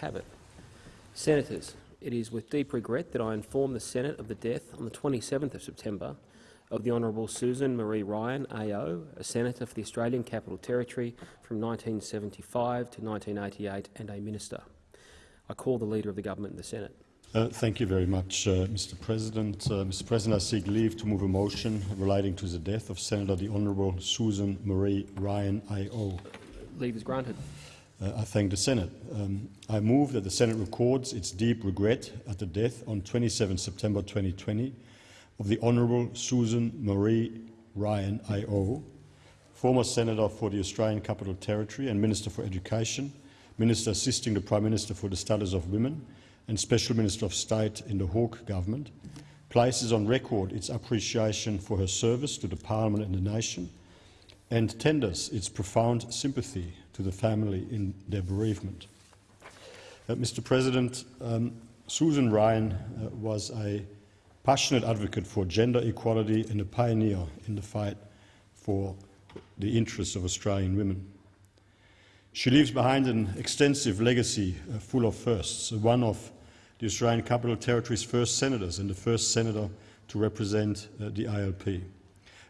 have it. Senators, it is with deep regret that I inform the Senate of the death on the 27th of September of the Honourable Susan Marie Ryan, AO, a Senator for the Australian Capital Territory from 1975 to 1988 and a Minister. I call the Leader of the Government in the Senate. Uh, thank you very much, uh, Mr. President. Uh, Mr. President, I seek leave to move a motion relating to the death of Senator the Honourable Susan Marie Ryan, AO. Leave is granted. Uh, I thank the Senate. Um, I move that the Senate records its deep regret at the death on 27 September 2020 of the Honourable Susan Marie Ryan, AO, former Senator for the Australian Capital Territory and Minister for Education, Minister assisting the Prime Minister for the Status of Women and Special Minister of State in the Hawke government, places on record its appreciation for her service to the Parliament and the nation, and tenders its profound sympathy to the family in their bereavement. Uh, Mr. President, um, Susan Ryan uh, was a passionate advocate for gender equality and a pioneer in the fight for the interests of Australian women. She leaves behind an extensive legacy uh, full of firsts, one of the Australian Capital Territory's first senators and the first senator to represent uh, the ALP.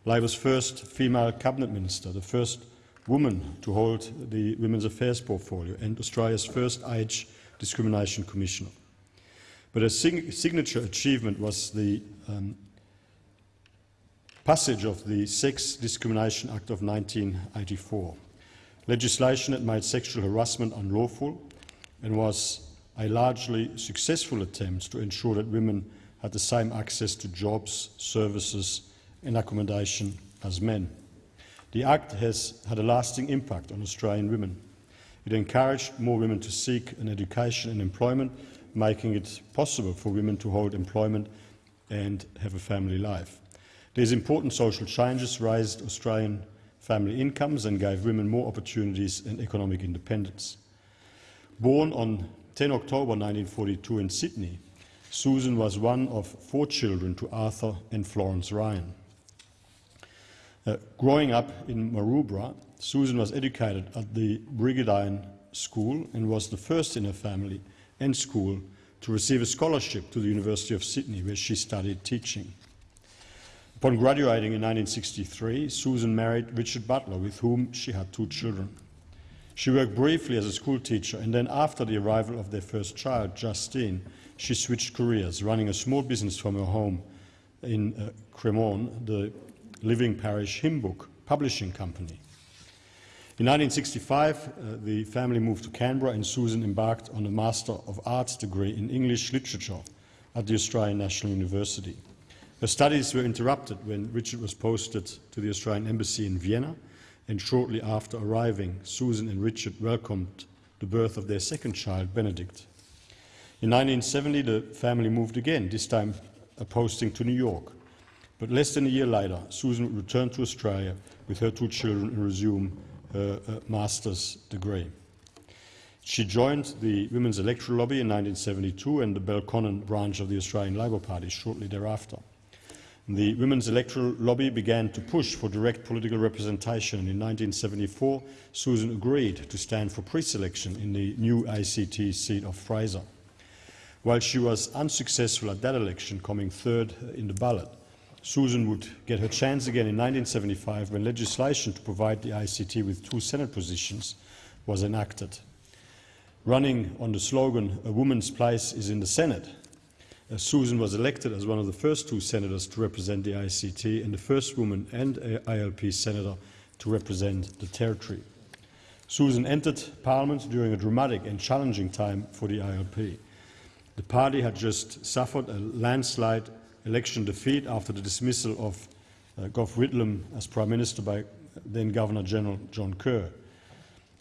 Labor's first female cabinet minister, the first woman to hold the Women's Affairs portfolio and Australia's first age discrimination commissioner. But a sig signature achievement was the um, passage of the Sex Discrimination Act of 1984, legislation that made sexual harassment unlawful and was a largely successful attempt to ensure that women had the same access to jobs, services and accommodation as men. The Act has had a lasting impact on Australian women. It encouraged more women to seek an education and employment, making it possible for women to hold employment and have a family life. These important social changes raised Australian family incomes and gave women more opportunities and economic independence. Born on 10 October 1942 in Sydney, Susan was one of four children to Arthur and Florence Ryan. Uh, growing up in Maroubra, Susan was educated at the Brigidine School and was the first in her family and school to receive a scholarship to the University of Sydney, where she studied teaching. Upon graduating in 1963, Susan married Richard Butler, with whom she had two children. She worked briefly as a schoolteacher, and then after the arrival of their first child, Justine, she switched careers, running a small business from her home in uh, Cremorne, the Living Parish Hymn Book Publishing Company. In 1965, uh, the family moved to Canberra and Susan embarked on a Master of Arts degree in English Literature at the Australian National University. Her studies were interrupted when Richard was posted to the Australian Embassy in Vienna, and shortly after arriving, Susan and Richard welcomed the birth of their second child, Benedict. In 1970, the family moved again, this time posting to New York. But less than a year later, Susan returned to Australia with her two children and resume her uh, master's degree. She joined the Women's Electoral Lobby in 1972 and the Belconnen branch of the Australian Labor Party shortly thereafter. The Women's Electoral Lobby began to push for direct political representation in 1974 Susan agreed to stand for pre-selection in the new ACT seat of Fraser. While she was unsuccessful at that election, coming third in the ballot, Susan would get her chance again in 1975 when legislation to provide the ACT with two Senate positions was enacted. Running on the slogan, a woman's place is in the Senate, uh, Susan was elected as one of the first two senators to represent the ACT and the first woman and ALP senator to represent the territory. Susan entered Parliament during a dramatic and challenging time for the ALP. The party had just suffered a landslide election defeat after the dismissal of uh, Gough Whitlam as Prime Minister by then Governor-General John Kerr.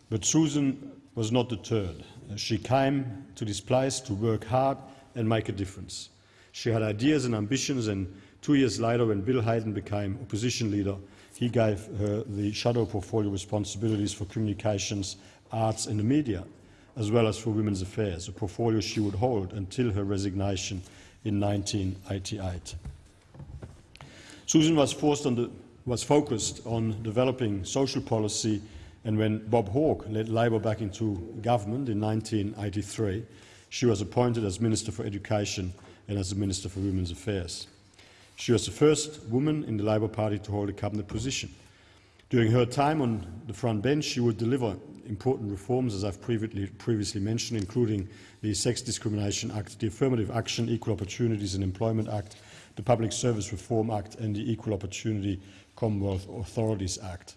But Susan was not deterred. Uh, she came to this place to work hard and make a difference. She had ideas and ambitions, and two years later, when Bill Hayden became opposition leader, he gave her the shadow portfolio responsibilities for communications, arts and the media, as well as for women's affairs, a portfolio she would hold until her resignation in 1988. Susan was, the, was focused on developing social policy and when Bob Hawke led Labor back into government in 1983, she was appointed as Minister for Education and as the Minister for Women's Affairs. She was the first woman in the Labor Party to hold a cabinet position. During her time on the front bench, she would deliver important reforms, as I've previously, previously mentioned, including the Sex Discrimination Act, the Affirmative Action, Equal Opportunities and Employment Act, the Public Service Reform Act and the Equal Opportunity Commonwealth Authorities Act.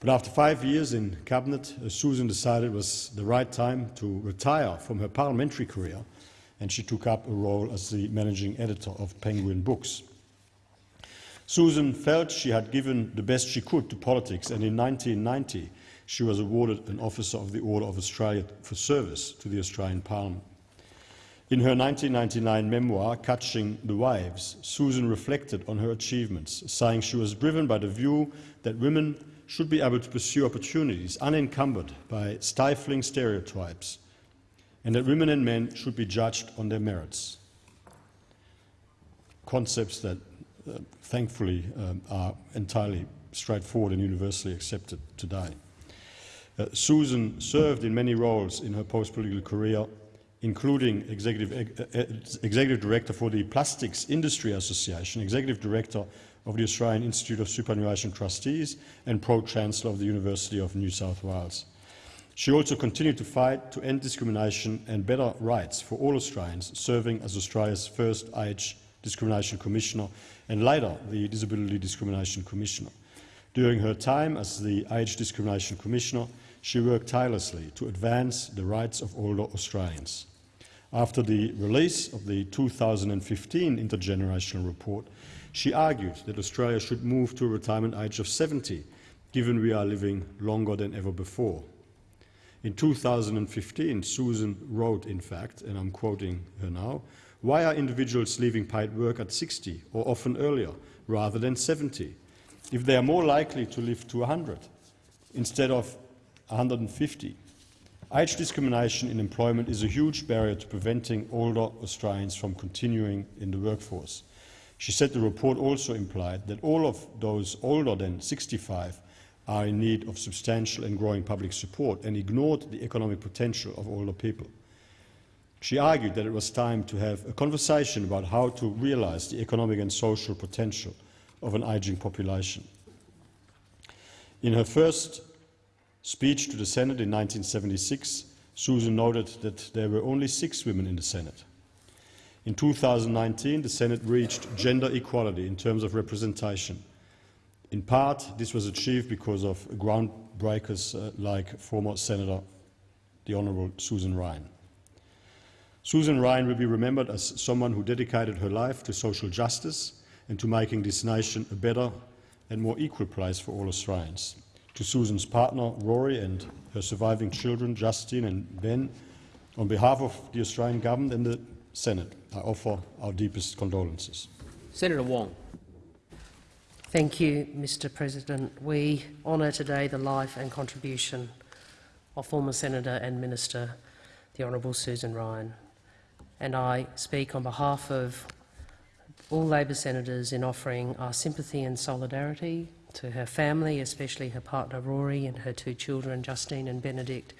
But after five years in Cabinet, uh, Susan decided it was the right time to retire from her parliamentary career and she took up a role as the managing editor of Penguin Books. Susan felt she had given the best she could to politics and in 1990 she was awarded an Officer of the Order of Australia for service to the Australian Parliament. In her 1999 memoir, Catching the Waves, Susan reflected on her achievements, saying she was driven by the view that women should be able to pursue opportunities unencumbered by stifling stereotypes, and that women and men should be judged on their merits. Concepts that, uh, thankfully, um, are entirely straightforward and universally accepted today. Uh, Susan served in many roles in her post-political career, including executive, uh, executive director for the Plastics Industry Association, executive director of the Australian Institute of Superannuation Trustees and Pro-Chancellor of the University of New South Wales. She also continued to fight to end discrimination and better rights for all Australians, serving as Australia's first Age Discrimination Commissioner and later the Disability Discrimination Commissioner. During her time as the Age Discrimination Commissioner, she worked tirelessly to advance the rights of older Australians. After the release of the 2015 Intergenerational Report, she argued that Australia should move to a retirement age of 70, given we are living longer than ever before. In 2015, Susan wrote, in fact, and I'm quoting her now, why are individuals leaving paid work at 60 or often earlier rather than 70 if they are more likely to live to 100 instead of 150? Age discrimination in employment is a huge barrier to preventing older Australians from continuing in the workforce. She said the report also implied that all of those older than 65 are in need of substantial and growing public support and ignored the economic potential of older people. She argued that it was time to have a conversation about how to realise the economic and social potential of an ageing population. In her first speech to the Senate in 1976, Susan noted that there were only six women in the Senate. In 2019, the Senate reached gender equality in terms of representation. In part, this was achieved because of groundbreakers uh, like former Senator the Honourable Susan Ryan. Susan Ryan will be remembered as someone who dedicated her life to social justice and to making this nation a better and more equal place for all Australians. To Susan's partner, Rory, and her surviving children, Justine and Ben, on behalf of the Australian Government and the Senate, I offer our deepest condolences. Senator Wong. Thank you, Mr President. We honour today the life and contribution of former Senator and Minister, the Honourable Susan Ryan. And I speak on behalf of all Labor senators in offering our sympathy and solidarity to her family, especially her partner Rory and her two children, Justine and Benedict,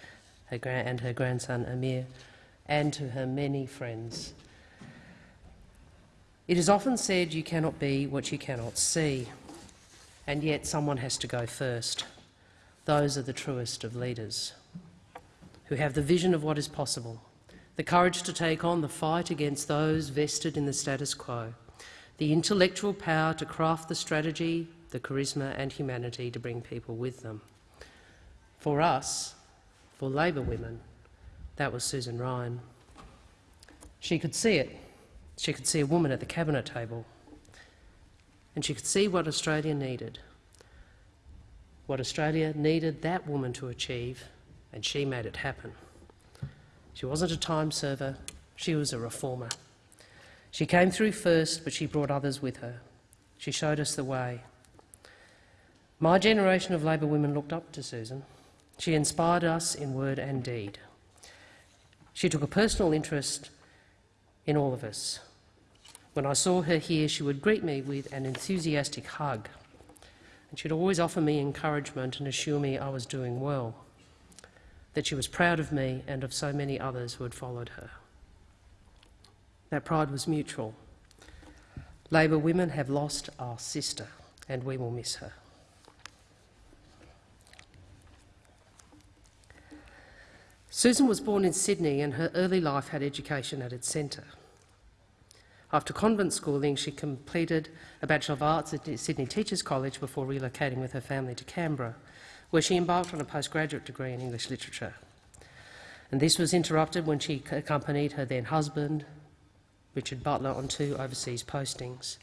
her and her grandson Amir, and to her many friends. It is often said you cannot be what you cannot see, and yet someone has to go first. Those are the truest of leaders, who have the vision of what is possible, the courage to take on the fight against those vested in the status quo, the intellectual power to craft the strategy, the charisma and humanity to bring people with them. For us, for Labor women, that was Susan Ryan. She could see it. She could see a woman at the cabinet table. And she could see what Australia needed. What Australia needed that woman to achieve, and she made it happen. She wasn't a time server, she was a reformer. She came through first, but she brought others with her. She showed us the way. My generation of Labor women looked up to Susan. She inspired us in word and deed. She took a personal interest in all of us. When I saw her here, she would greet me with an enthusiastic hug, and she'd always offer me encouragement and assure me I was doing well, that she was proud of me and of so many others who had followed her. That pride was mutual. Labor women have lost our sister, and we will miss her. Susan was born in Sydney and her early life had education at its centre. After convent schooling, she completed a Bachelor of Arts at Sydney Teachers College before relocating with her family to Canberra, where she embarked on a postgraduate degree in English literature. And this was interrupted when she accompanied her then husband, Richard Butler, on two overseas postings.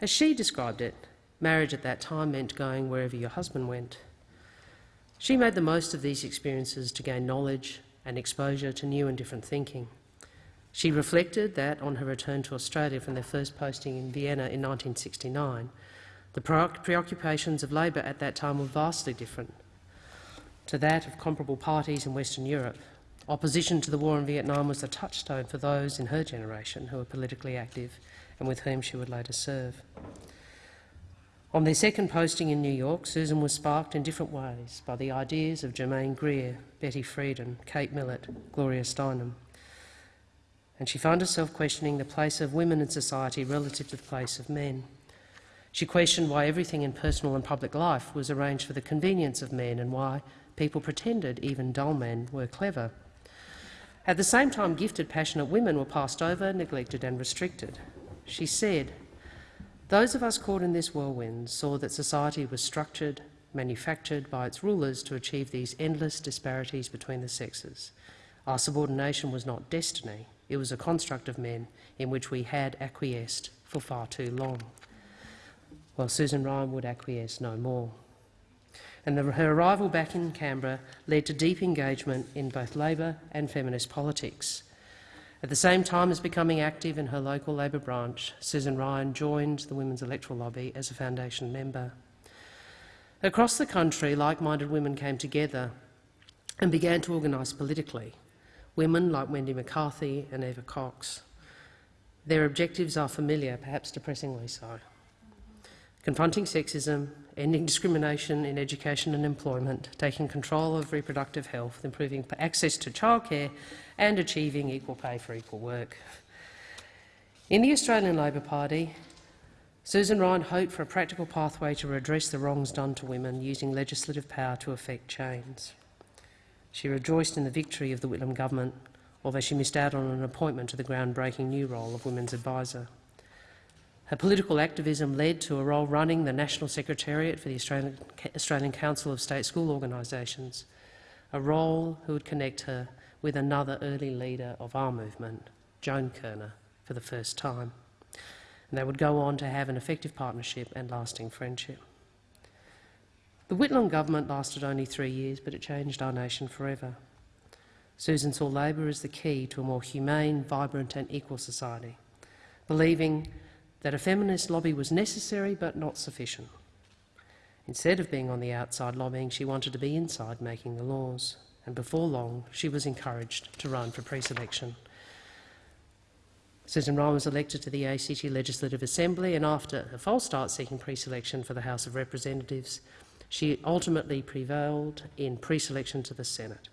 As she described it, marriage at that time meant going wherever your husband went. She made the most of these experiences to gain knowledge and exposure to new and different thinking. She reflected that on her return to Australia from their first posting in Vienna in 1969, the preoccupations of Labor at that time were vastly different to that of comparable parties in Western Europe. Opposition to the war in Vietnam was a touchstone for those in her generation who were politically active and with whom she would later serve. On their second posting in New York, Susan was sparked in different ways by the ideas of Germaine Greer, Betty Friedan, Kate Millett, Gloria Steinem. And she found herself questioning the place of women in society relative to the place of men. She questioned why everything in personal and public life was arranged for the convenience of men and why people pretended even dull men were clever. At the same time, gifted, passionate women were passed over, neglected and restricted. She said, those of us caught in this whirlwind saw that society was structured, manufactured by its rulers to achieve these endless disparities between the sexes. Our subordination was not destiny, it was a construct of men in which we had acquiesced for far too long. Well, Susan Ryan would acquiesce no more. And the, her arrival back in Canberra led to deep engagement in both Labor and feminist politics. At the same time as becoming active in her local Labor branch, Susan Ryan joined the Women's Electoral Lobby as a foundation member. Across the country, like-minded women came together and began to organise politically. Women like Wendy McCarthy and Eva Cox. Their objectives are familiar, perhaps depressingly so. Confronting sexism, ending discrimination in education and employment, taking control of reproductive health, improving access to childcare and achieving equal pay for equal work. In the Australian Labor Party, Susan Ryan hoped for a practical pathway to redress the wrongs done to women using legislative power to effect change. She rejoiced in the victory of the Whitlam government, although she missed out on an appointment to the groundbreaking new role of Women's Advisor. Her political activism led to a role running the National Secretariat for the Australian, Council of State School Organisations, a role who would connect her with another early leader of our movement, Joan Kirner, for the first time. And they would go on to have an effective partnership and lasting friendship. The Whitlam government lasted only three years, but it changed our nation forever. Susan saw Labor as the key to a more humane, vibrant and equal society, believing that a feminist lobby was necessary but not sufficient. Instead of being on the outside lobbying, she wanted to be inside making the laws and before long she was encouraged to run for pre-selection. Susan Ryan was elected to the ACT Legislative Assembly and after a false start seeking pre-selection for the House of Representatives, she ultimately prevailed in pre-selection to the Senate.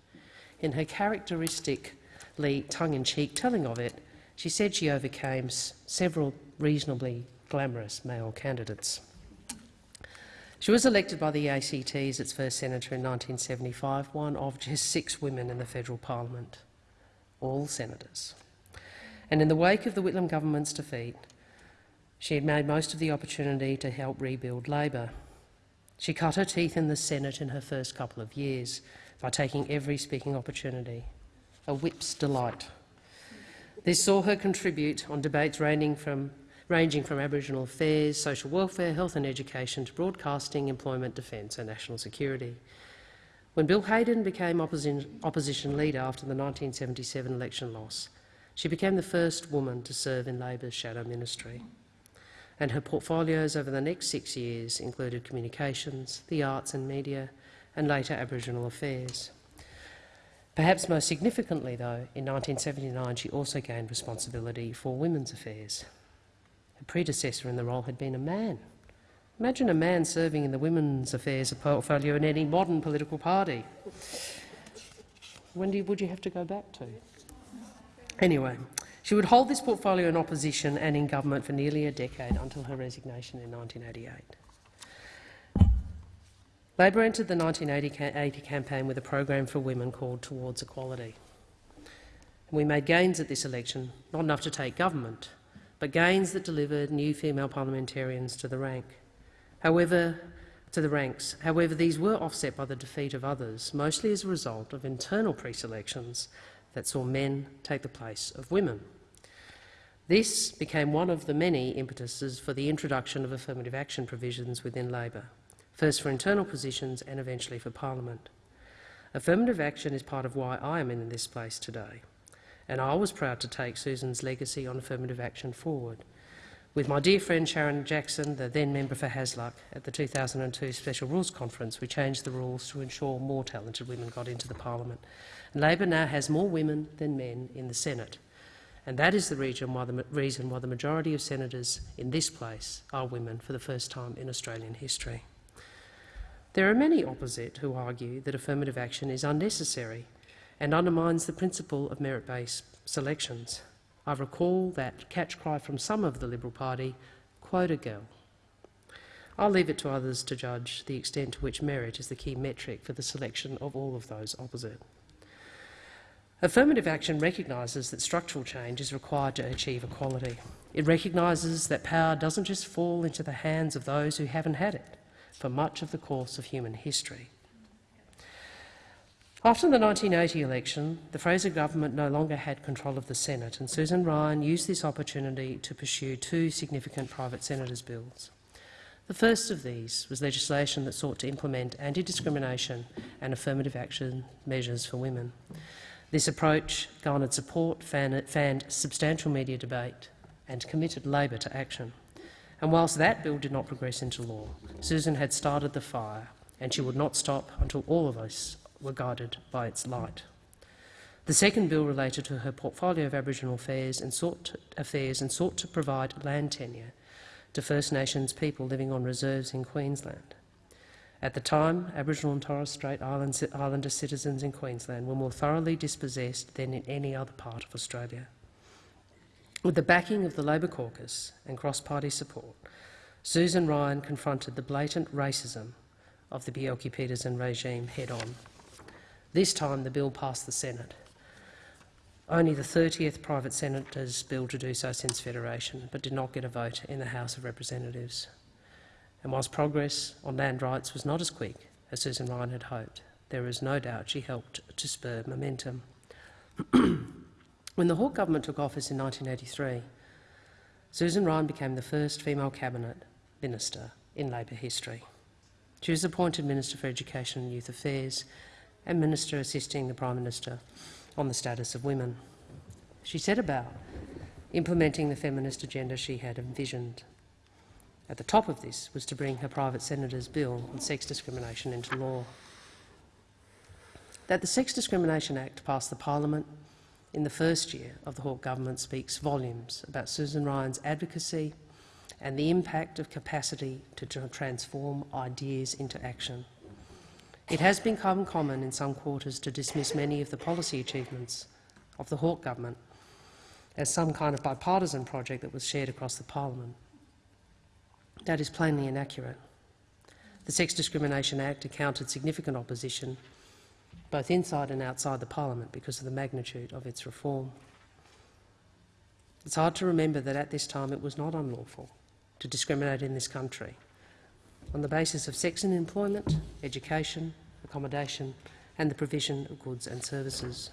In her characteristically tongue-in-cheek telling of it, she said she overcame several reasonably glamorous male candidates. She was elected by the ACT as its first senator in 1975, one of just six women in the federal parliament, all senators. And in the wake of the Whitlam government's defeat, she had made most of the opportunity to help rebuild Labor. She cut her teeth in the Senate in her first couple of years by taking every speaking opportunity, a whip's delight. This saw her contribute on debates ranging from ranging from Aboriginal affairs, social welfare, health and education to broadcasting, employment, defence and national security. When Bill Hayden became opposition, leader after the 1977 election loss, she became the first woman to serve in Labor's shadow ministry. And her portfolios over the next six years included communications, the arts and media, and later Aboriginal affairs. Perhaps most significantly, though, in 1979 she also gained responsibility for women's affairs. Predecessor in the role had been a man, Imagine a man serving in the Women's Affairs portfolio in any modern political party. When you, would you have to go back to? Anyway, she would hold this portfolio in opposition and in government for nearly a decade until her resignation in 1988. Labor entered the 1980 campaign with a program for women called Towards Equality. We made gains at this election, not enough to take government, but gains that delivered new female parliamentarians to the rank. However, to the ranks. However, these were offset by the defeat of others, mostly as a result of internal pre-selections that saw men take the place of women. This became one of the many impetuses for the introduction of affirmative action provisions within Labor, first for internal positions and eventually for parliament. Affirmative action is part of why I am in this place today, and I was proud to take Susan's legacy on affirmative action forward. With my dear friend Sharryn Jackson, the then member for Hasluck, at the 2002 Special Rules Conference, we changed the rules to ensure more talented women got into the parliament. Labor now has more women than men in the Senate. And that is the reason why the, reason why the majority of senators in this place are women for the first time in Australian history. There are many opposite who argue that affirmative action is unnecessary and undermines the principle of merit-based selections. I recall that catch cry from some of the Liberal Party, quota girl. I'll leave it to others to judge the extent to which merit is the key metric for the selection of all of those opposite. Affirmative action recognises that structural change is required to achieve equality. It recognises that power doesn't just fall into the hands of those who haven't had it for much of the course of human history. After the 1980 election, the Fraser government no longer had control of the Senate, and Susan Ryan used this opportunity to pursue two significant private senators' bills. The first of these was legislation that sought to implement anti-discrimination and affirmative action measures for women. This approach garnered support, fanned substantial media debate and committed Labor to action. And whilst that bill did not progress into law, Susan had started the fire, and she would not stop until all of us were guided by its light. The second bill related to her portfolio of Aboriginal affairs and sought to, affairs and sought to provide land tenure to First Nations people living on reserves in Queensland. At the time, Aboriginal and Torres Strait Islander citizens in Queensland were more thoroughly dispossessed than in any other part of Australia. With the backing of the Labor caucus and cross-party support, Susan Ryan confronted the blatant racism of the Bjelke-Petersen regime head-on. This time the bill passed the Senate. Only the 30th private senator's bill to do so since Federation, but did not get a vote in the House of Representatives. And whilst progress on land rights was not as quick as Susan Ryan had hoped, there is no doubt she helped to spur momentum. when the Hawke government took office in 1983, Susan Ryan became the first female cabinet minister in Labor history. She was appointed Minister for Education and Youth Affairs and Minister assisting the Prime Minister on the status of women. She set about implementing the feminist agenda she had envisioned. At the top of this was to bring her private senator's bill on sex discrimination into law. That the Sex Discrimination Act passed the parliament in the first year of the Hawke government speaks volumes about Susan Ryan's advocacy and the impact of capacity to transform ideas into action. It has become common in some quarters to dismiss many of the policy achievements of the Hawke government as some kind of bipartisan project that was shared across the parliament. That is plainly inaccurate. The Sex Discrimination Act encountered significant opposition both inside and outside the parliament because of the magnitude of its reform. It's hard to remember that at this time it was not unlawful to discriminate in this country on the basis of sex in employment, education, accommodation and the provision of goods and services.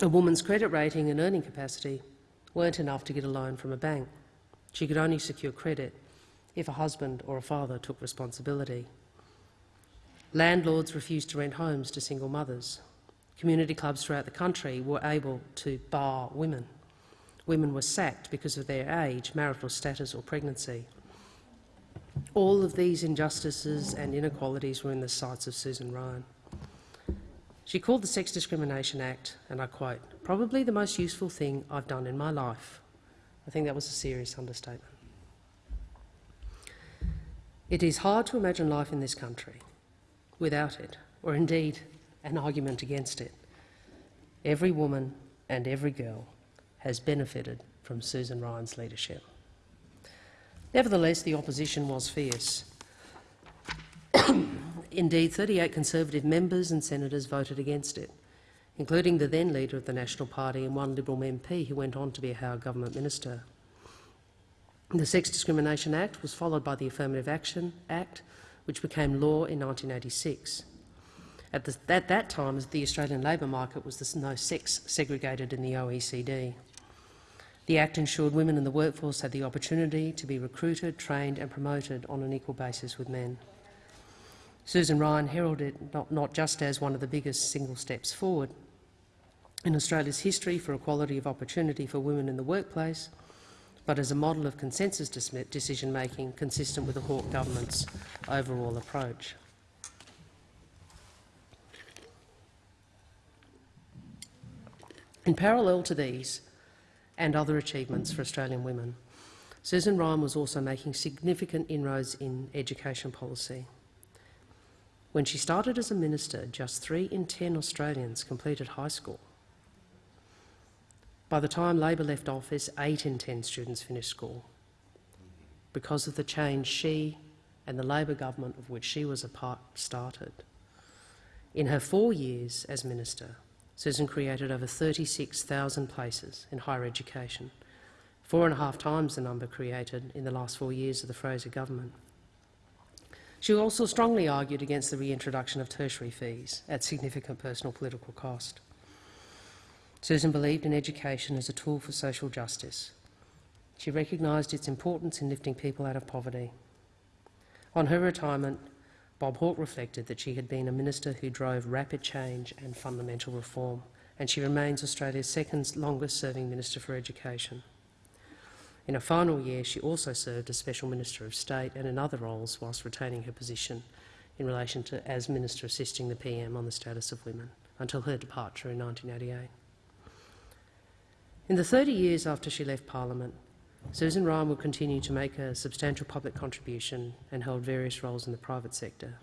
A woman's credit rating and earning capacity weren't enough to get a loan from a bank. She could only secure credit if a husband or a father took responsibility. Landlords refused to rent homes to single mothers. Community clubs throughout the country were able to bar women. Women were sacked because of their age, marital status or pregnancy. All of these injustices and inequalities were in the sights of Susan Ryan. She called the Sex Discrimination Act, and I quote, probably the most useful thing I've done in my life. I think that was a serious understatement. It is hard to imagine life in this country without it, or indeed an argument against it. Every woman and every girl has benefited from Susan Ryan's leadership. Nevertheless, the opposition was fierce. Indeed, 38 Conservative members and senators voted against it, including the then leader of the National Party and one Liberal MP who went on to be a Howard government minister. The Sex Discrimination Act was followed by the Affirmative Action Act, which became law in 1986. At, the, at that time, the Australian labour market was the most sex segregated in the OECD. The Act ensured women in the workforce had the opportunity to be recruited, trained and promoted on an equal basis with men. Susan Ryan heralded it not, not just as one of the biggest single steps forward in Australia's history for equality of opportunity for women in the workplace, but as a model of consensus decision-making consistent with the Hawke government's overall approach. In parallel to these and other achievements for Australian women, Susan Ryan was also making significant inroads in education policy. When she started as a minister, just three in ten Australians completed high school. By the time Labor left office, eight in ten students finished school. Because of the change she and the Labor government of which she was a part started. In her four years as minister, Susan created over 36,000 places in higher education, four and a half times the number created in the last four years of the Fraser government. She also strongly argued against the reintroduction of tertiary fees at significant personal political cost. Susan believed in education as a tool for social justice. She recognised its importance in lifting people out of poverty. On her retirement, Bob Hawke reflected that she had been a minister who drove rapid change and fundamental reform, and she remains Australia's second longest-serving Minister for Education. In her final year, she also served as Special Minister of State and in other roles whilst retaining her position in relation to as Minister assisting the PM on the status of women until her departure in 1988. In the 30 years after she left Parliament, Susan Ryan will continue to make a substantial public contribution and hold various roles in the private sector.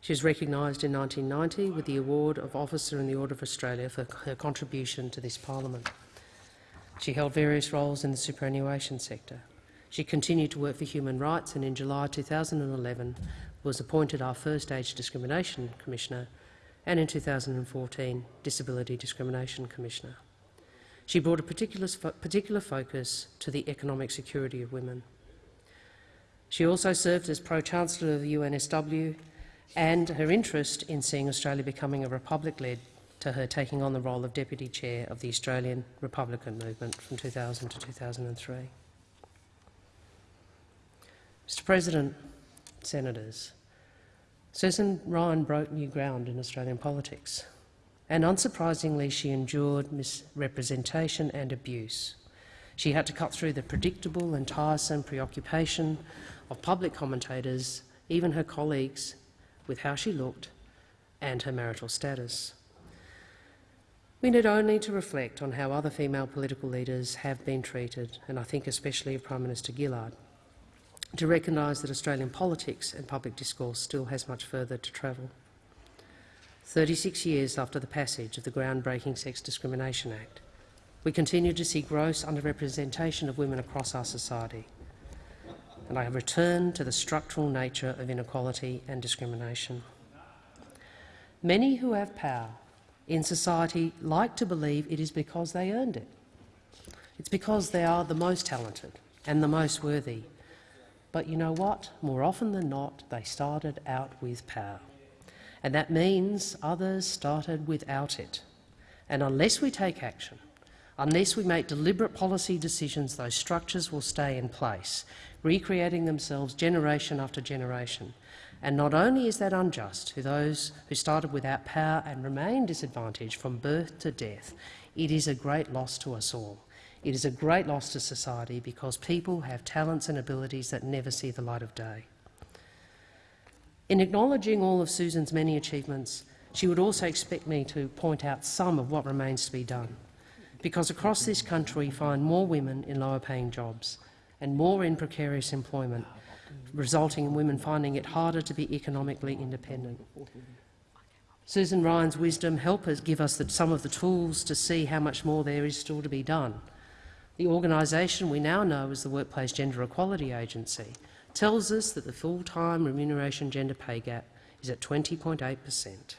She was recognised in 1990 with the award of Officer in the Order of Australia for her contribution to this parliament. She held various roles in the superannuation sector. She continued to work for human rights and in July 2011 was appointed our first Age Discrimination Commissioner and in 2014 Disability Discrimination Commissioner. She brought a particular, particular focus to the economic security of women. She also served as Pro-Chancellor of the UNSW and her interest in seeing Australia becoming a republic led to her taking on the role of Deputy Chair of the Australian Republican Movement from 2000 to 2003. Mr President, Senators, Susan Ryan broke new ground in Australian politics, and unsurprisingly she endured misrepresentation and abuse. She had to cut through the predictable and tiresome preoccupation of public commentators, even her colleagues, with how she looked and her marital status. We need only to reflect on how other female political leaders have been treated, and I think especially of Prime Minister Gillard, to recognise that Australian politics and public discourse still has much further to travel. 36 years after the passage of the groundbreaking Sex Discrimination Act, we continue to see gross underrepresentation of women across our society, and I have returned to the structural nature of inequality and discrimination. Many who have power in society like to believe it is because they earned it. It's because they are the most talented and the most worthy, but you know what? More often than not, they started out with power. And that means others started without it. And unless we take action, unless we make deliberate policy decisions, those structures will stay in place, recreating themselves generation after generation. And not only is that unjust to those who started without power and remain disadvantaged from birth to death, it is a great loss to us all. It is a great loss to society because people have talents and abilities that never see the light of day. In acknowledging all of Susan's many achievements, she would also expect me to point out some of what remains to be done, because across this country we find more women in lower paying jobs and more in precarious employment, resulting in women finding it harder to be economically independent. Susan Ryan's wisdom help us give us the, some of the tools to see how much more there is still to be done. The organisation we now know as the Workplace Gender Equality Agency tells us that the full-time remuneration gender pay gap is at 20.8 per cent,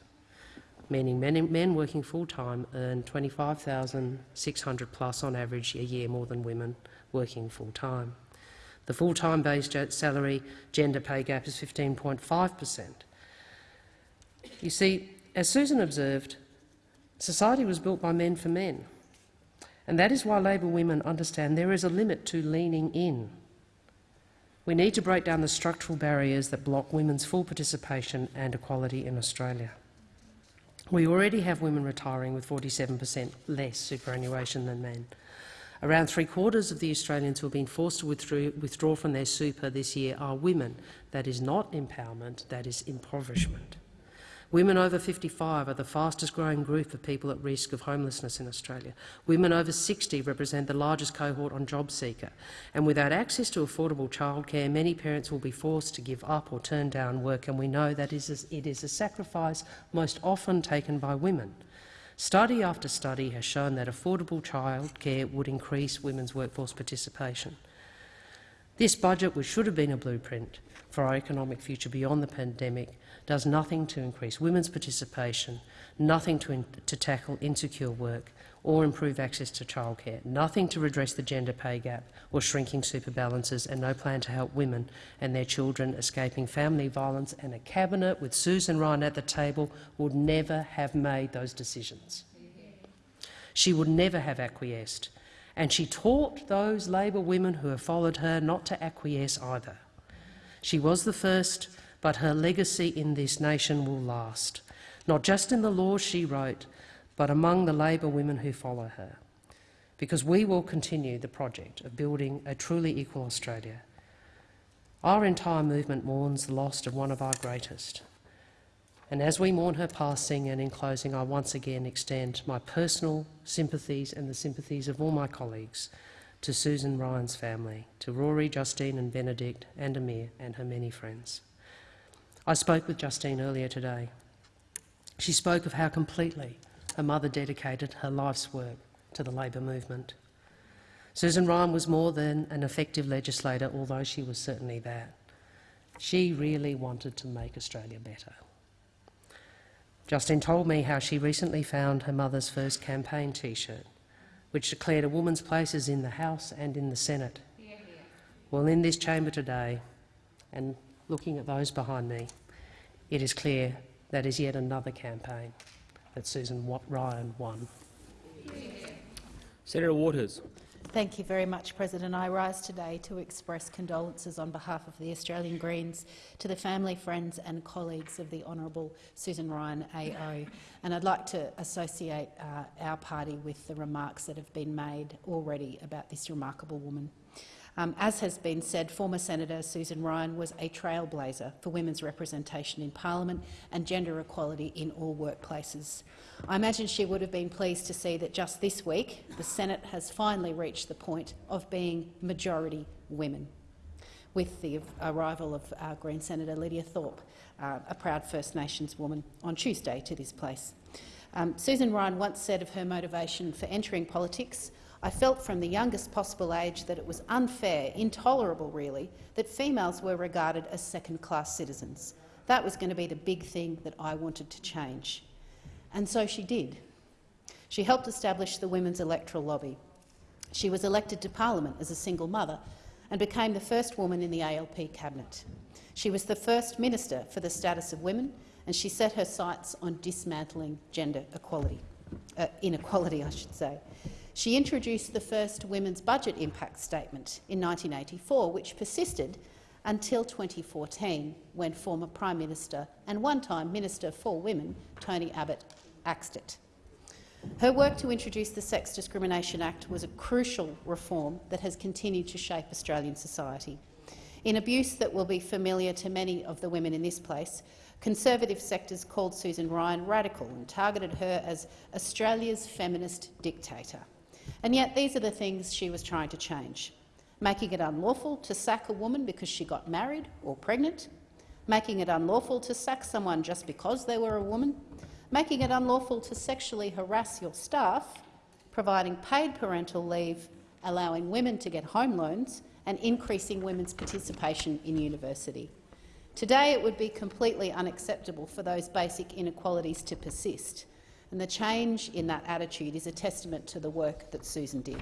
meaning men, men working full-time earn 25,600 plus on average a year more than women working full-time. The full-time based salary gender pay gap is 15.5 per cent. You see, as Susan observed, society was built by men for men, and that is why Labor women understand there is a limit to leaning in. We need to break down the structural barriers that block women's full participation and equality in Australia. We already have women retiring with 47 per cent less superannuation than men. Around three quarters of the Australians who have been forced to withdraw from their super this year are women. That is not empowerment, that is impoverishment. Women over 55 are the fastest growing group of people at risk of homelessness in Australia. Women over 60 represent the largest cohort on JobSeeker. And without access to affordable childcare, many parents will be forced to give up or turn down work, and we know that it is a sacrifice most often taken by women. Study after study has shown that affordable childcare would increase women's workforce participation. This budget, which should have been a blueprint for our economic future beyond the pandemic, does nothing to increase women's participation, nothing to, to tackle insecure work or improve access to childcare, nothing to redress the gender pay gap or shrinking super balances, and no plan to help women and their children escaping family violence, and a cabinet with Susan Ryan at the table would never have made those decisions. She would never have acquiesced, and she taught those Labor women who have followed her not to acquiesce either. She was the first but her legacy in this nation will last, not just in the laws she wrote, but among the Labor women who follow her, because we will continue the project of building a truly equal Australia. Our entire movement mourns the loss of one of our greatest. And as we mourn her passing and in closing, I once again extend my personal sympathies and the sympathies of all my colleagues to Susan Ryan's family, to Rory, Justine and Benedict and Amir and her many friends. I spoke with Justine earlier today. She spoke of how completely her mother dedicated her life's work to the Labor movement. Susan Ryan was more than an effective legislator, although she was certainly that. She really wanted to make Australia better. Justine told me how she recently found her mother's first campaign T-shirt, which declared a woman's place is in the House and in the Senate. Well, in this chamber today, and looking at those behind me, it is clear that is yet another campaign that Susan Ryan won. Senator Waters. Thank you very much, President. I rise today to express condolences on behalf of the Australian Greens to the family, friends and colleagues of the Honourable Susan Ryan AO. And I'd like to associate uh, our party with the remarks that have been made already about this remarkable woman. Um, as has been said, former Senator Susan Ryan was a trailblazer for women's representation in parliament and gender equality in all workplaces. I imagine she would have been pleased to see that just this week the Senate has finally reached the point of being majority women, with the arrival of our Green Senator Lydia Thorpe, uh, a proud First Nations woman, on Tuesday to this place. Um, Susan Ryan once said of her motivation for entering politics, I felt from the youngest possible age that it was unfair, intolerable really, that females were regarded as second-class citizens. That was going to be the big thing that I wanted to change. And so she did. She helped establish the Women's Electoral Lobby. She was elected to parliament as a single mother and became the first woman in the ALP cabinet. She was the first minister for the status of women, and she set her sights on dismantling gender equality, uh, inequality, I should say. She introduced the first Women's Budget Impact Statement in 1984, which persisted until 2014, when former Prime Minister and one-time Minister for Women, Tony Abbott, axed it. Her work to introduce the Sex Discrimination Act was a crucial reform that has continued to shape Australian society. In abuse that will be familiar to many of the women in this place, conservative sectors called Susan Ryan radical and targeted her as Australia's feminist dictator. And yet these are the things she was trying to change. making it unlawful to sack a woman because she got married or pregnant, making it unlawful to sack someone just because they were a woman, making it unlawful to sexually harass your staff, providing paid parental leave, allowing women to get home loans and increasing women's participation in university. Today it would be completely unacceptable for those basic inequalities to persist, and the change in that attitude is a testament to the work that Susan did.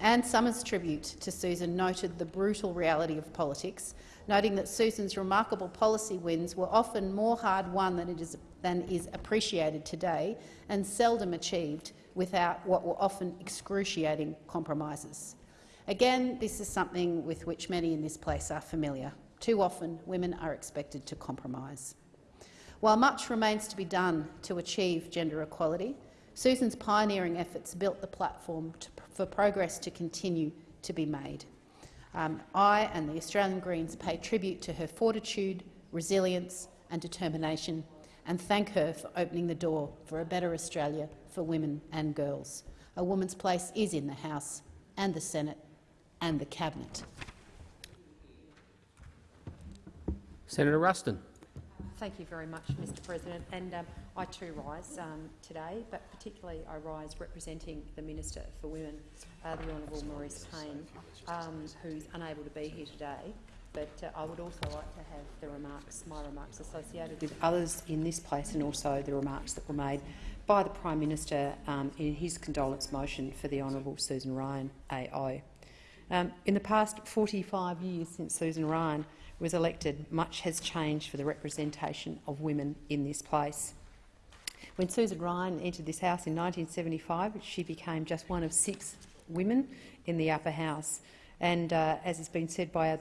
Anne Summers' tribute to Susan noted the brutal reality of politics, noting that Susan's remarkable policy wins were often more hard-won than, is, than is appreciated today and seldom achieved without what were often excruciating compromises. Again, this is something with which many in this place are familiar. Too often, women are expected to compromise. While much remains to be done to achieve gender equality, Susan's pioneering efforts built the platform to, for progress to continue to be made. Um, I and the Australian Greens pay tribute to her fortitude, resilience and determination and thank her for opening the door for a better Australia for women and girls. A woman's place is in the House and the Senate and the Cabinet. Senator Ruston. Thank you very much, Mr President. And um, I too rise um, today, but particularly I rise representing the Minister for Women, uh, the Honourable Marise Payne, um, who's unable to be here today. But uh, I would also like to have the remarks, my remarks associated with others in this place and also the remarks that were made by the Prime Minister um, in his condolence motion for the Honourable Susan Ryan AO. Um, in the past 45 years since Susan Ryan was elected, much has changed for the representation of women in this place. When Susan Ryan entered this House in 1975, she became just one of six women in the upper house. And uh, as has been said by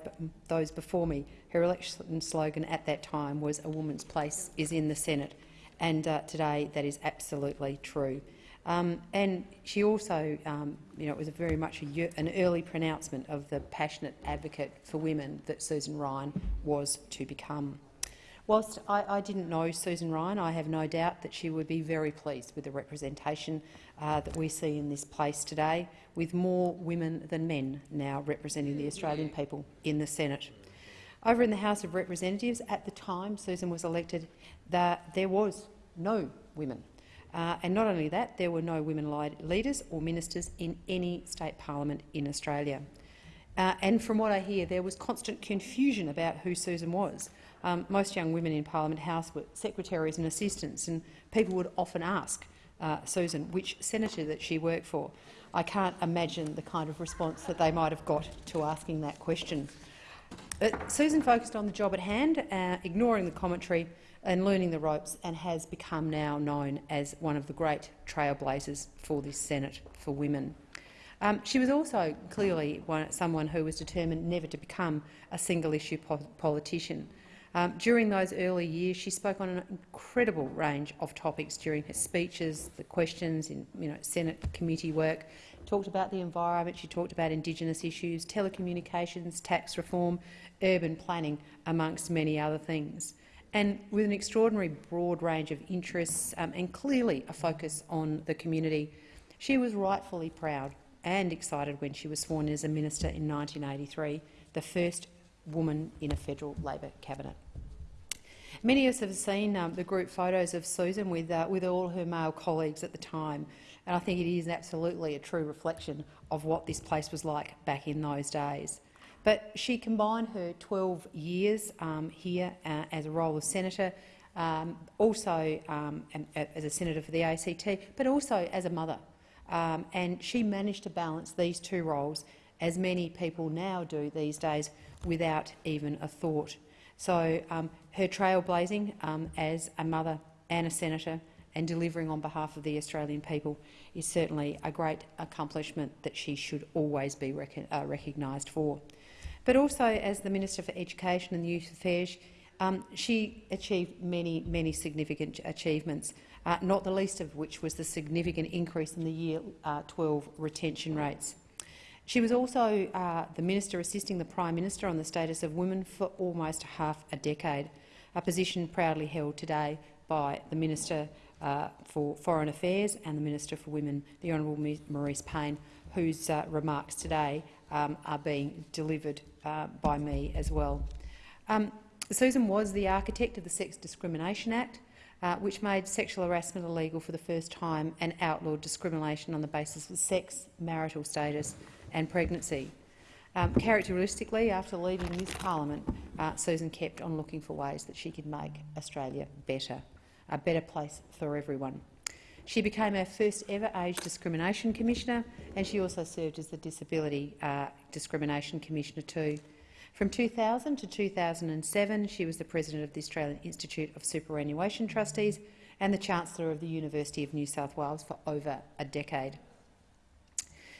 those before me, her election slogan at that time was a woman's place is in the Senate. And uh, today that is absolutely true. Um, and she also, um, you know, it was very much an early pronouncement of the passionate advocate for women that Susan Ryan was to become. Whilst I, I, didn't know Susan Ryan, I have no doubt that she would be very pleased with the representation uh, that we see in this place today, with more women than men now representing the Australian people in the Senate. Over in the House of Representatives, at the time Susan was elected, there was no women uh, and not only that, there were no women leaders or ministers in any state parliament in Australia. Uh, and from what I hear, there was constant confusion about who Susan was. Um, most young women in Parliament House were secretaries and assistants, and people would often ask uh, Susan which senator that she worked for. I can't imagine the kind of response that they might have got to asking that question. But Susan focused on the job at hand, uh, ignoring the commentary and learning the ropes and has become now known as one of the great trailblazers for this Senate for women. Um, she was also clearly one, someone who was determined never to become a single-issue po politician. Um, during those early years, she spoke on an incredible range of topics during her speeches, the questions in you know, Senate committee work, talked about the environment, she talked about Indigenous issues, telecommunications, tax reform, urban planning, amongst many other things and with an extraordinary broad range of interests um, and clearly a focus on the community. She was rightfully proud and excited when she was sworn in as a minister in 1983, the first woman in a federal Labor cabinet. Many of us have seen um, the group photos of Susan with, uh, with all her male colleagues at the time, and I think it is absolutely a true reflection of what this place was like back in those days. But she combined her 12 years um, here uh, as a role of senator, um, also um, as a senator for the ACT, but also as a mother. Um, and she managed to balance these two roles, as many people now do these days, without even a thought. So um, her trailblazing as a mother and a senator and delivering on behalf of the Australian people is certainly a great accomplishment that she should always be rec uh, recognised for. But also as the Minister for Education and Youth Affairs, um, she achieved many, many significant achievements, uh, not the least of which was the significant increase in the Year uh, 12 retention rates. She was also uh, the Minister assisting the Prime Minister on the status of women for almost half a decade, a position proudly held today by the Minister uh, for Foreign Affairs and the Minister for Women, the Honourable Marise Payne, whose uh, remarks today um, are being delivered uh, by me as well. Um, Susan was the architect of the Sex Discrimination Act, uh, which made sexual harassment illegal for the first time and outlawed discrimination on the basis of sex, marital status and pregnancy. Um, characteristically, after leaving this parliament, uh, Susan kept on looking for ways that she could make Australia better, a better place for everyone. She became our first ever Age Discrimination Commissioner, and she also served as the Disability uh, Discrimination Commissioner too. From 2000 to 2007, she was the President of the Australian Institute of Superannuation Trustees and the Chancellor of the University of New South Wales for over a decade.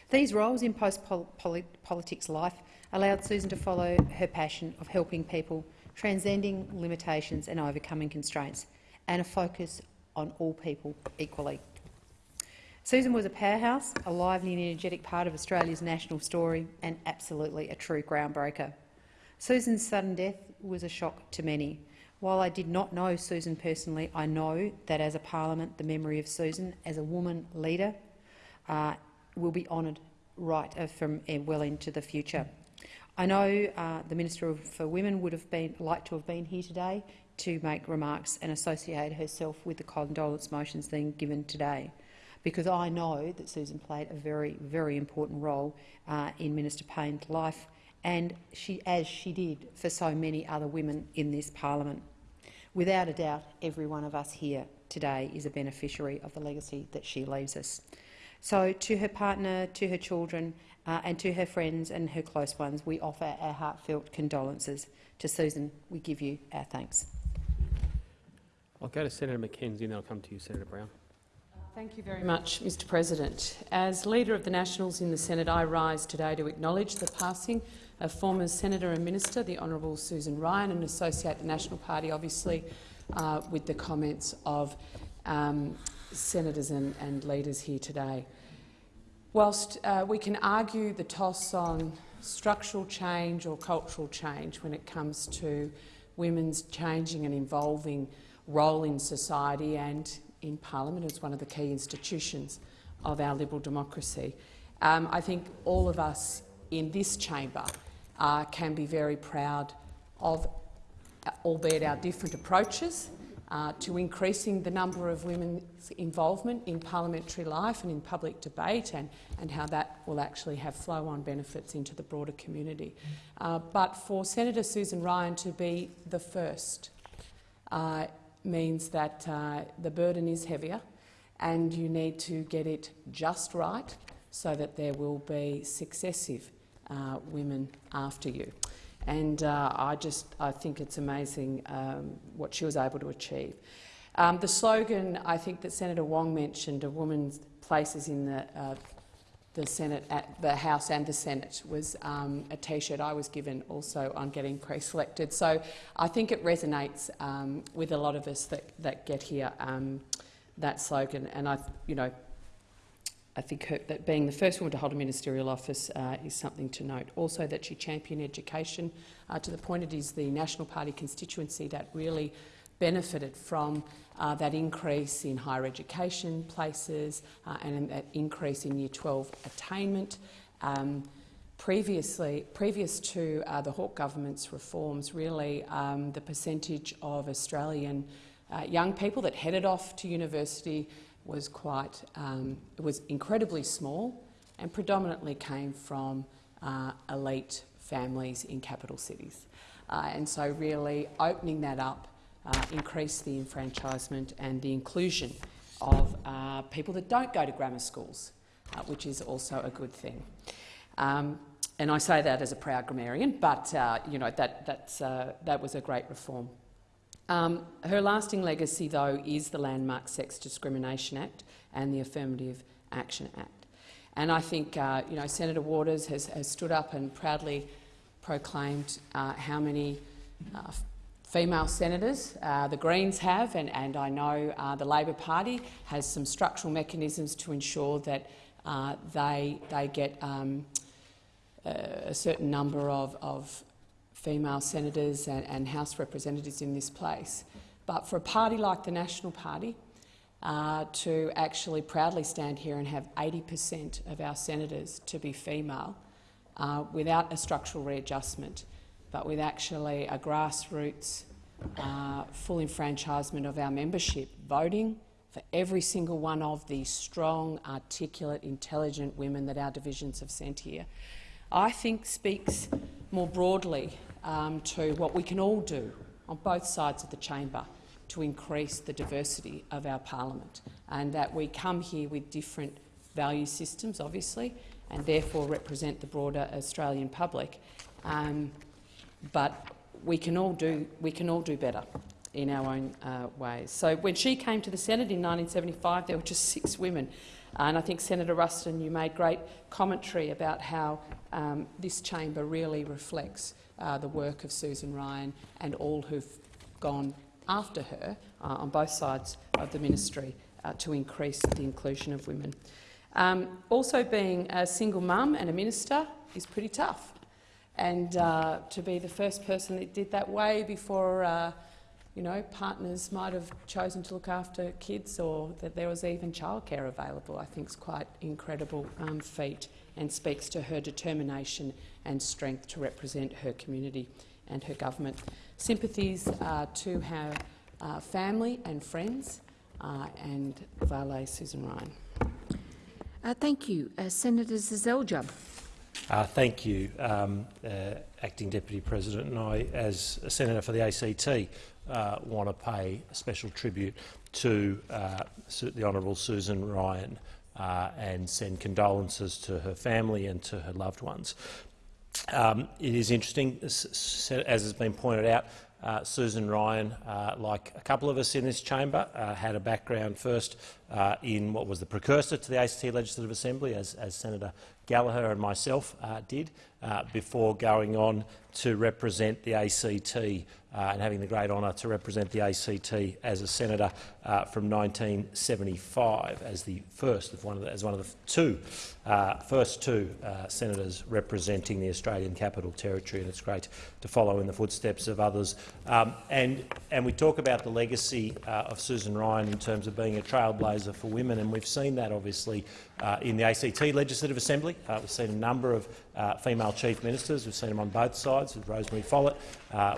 These roles in post-politics life allowed Susan to follow her passion of helping people, transcending limitations and overcoming constraints, and a focus on all people equally. Susan was a powerhouse, a lively and energetic part of Australia's national story, and absolutely a true groundbreaker. Susan's sudden death was a shock to many. While I did not know Susan personally, I know that as a parliament, the memory of Susan as a woman leader uh, will be honoured right from uh, well into the future. I know uh, the Minister for Women would have been like to have been here today to make remarks and associate herself with the condolence motions being given today, because I know that Susan played a very, very important role uh, in Minister Payne's life, and she, as she did for so many other women in this parliament. Without a doubt, every one of us here today is a beneficiary of the legacy that she leaves us. So to her partner, to her children uh, and to her friends and her close ones, we offer our heartfelt condolences. To Susan, we give you our thanks. I'll go to Senator Mackenzie and then I'll come to you, Senator Brown. Thank you very much, Mr President. As Leader of the Nationals in the Senate, I rise today to acknowledge the passing of former Senator and Minister, the Honourable Susan Ryan, and associate the National Party, obviously, uh, with the comments of um, senators and, and, leaders here today. Whilst uh, we can argue the toss on structural change or cultural change when it comes to women's changing and evolving role in society and in parliament as one of the key institutions of our liberal democracy, um, I think all of us in this chamber uh, can be very proud of, albeit our different approaches, uh, to increasing the number of women's involvement in parliamentary life and in public debate and, and how that will actually have flow-on benefits into the broader community. Uh, but for Senator Susan Ryan to be the first uh, means that uh, the burden is heavier and you need to get it just right so that there will be successive uh, women after you. And uh, I just I think it's amazing um, what she was able to achieve. Um, the slogan I think that Senator Wong mentioned, "A woman's place is in the uh, the Senate, at the House and the Senate, was um, a T-shirt I was given also on getting pre-selected. So I think it resonates um, with a lot of us that, that get here. Um, that slogan, and I, you know, I think her, that being the first woman to hold a ministerial office uh, is something to note. Also that she championed education uh, to the point it is the National Party constituency that really benefited from uh, that increase in higher education places uh, and that increase in Year 12 attainment. Um, previously, previous to uh, the Hawke government's reforms, really um, the percentage of Australian uh, young people that headed off to university was quite, um, was incredibly small and predominantly came from uh, elite families in capital cities. Uh, and so really opening that up uh, increased the enfranchisement and the inclusion of uh, people that don't go to grammar schools, uh, which is also a good thing. Um, and I say that as a proud grammarian, but uh, you know, that, that's, that was a great reform. Um, her lasting legacy, though, is the landmark Sex Discrimination Act and the Affirmative Action Act. And I think uh, you know, Senator Waters has, has, stood up and proudly proclaimed uh, how many uh, female senators uh, the Greens have, and, and I know uh, the Labor Party has some structural mechanisms to ensure that uh, they, they get um, a certain number of, of female senators and, and House representatives in this place. But for a party like the National Party uh, to actually proudly stand here and have 80 per cent of our senators to be female uh, without a structural readjustment, but with actually a grassroots uh, full enfranchisement of our membership, voting for every single one of these strong, articulate, intelligent women that our divisions have sent here, I think speaks more broadly um, to what we can all do on both sides of the chamber to increase the diversity of our parliament, and that we come here with different value systems, obviously, and therefore represent the broader Australian public. Um, but we can all do we can all do better in our own uh, ways. So when she came to the Senate in 1975, there were just six women. And I think Senator Ruston, you made great commentary about how um, this chamber really reflects uh, the work of Susan Ryan and all who've gone after her uh, on both sides of the ministry uh, to increase the inclusion of women. Um, also being a single mum and a minister is pretty tough. And uh, to be the first person that did that way before uh, you know, partners might have chosen to look after kids or that there was even childcare available, I think is quite incredible um, feat and speaks to her determination and strength to represent her community and her government. Sympathies uh, to her uh, family and friends uh, and valet Susan Ryan. Uh, thank you. Uh, Senator Seselja. Uh, thank you, um, uh, Acting Deputy President. And I, as a Senator for the ACT, uh, want to pay a special tribute to uh, the Honourable Susan Ryan uh, and send condolences to her family and to her loved ones. Um, it is interesting, as has been pointed out, uh, Susan Ryan, like a couple of us in this chamber, had a background first in what was the precursor to the ACT Legislative Assembly, as, as Senator Gallagher and myself uh, did, uh, before going on to represent the ACT uh, and having the great honour to represent the ACT as a senator uh, from 1975 as the first of one of the, as one of the two uh, first two uh, senators representing the Australian Capital Territory, and it's great to follow in the footsteps of others. Um, and and we talk about the legacy of Susan Ryan in terms of being a trailblazer for women, and we've seen that obviously in the ACT Legislative Assembly. we've seen a number of female chief ministers. We've seen them on both sides with Rosemary Follett.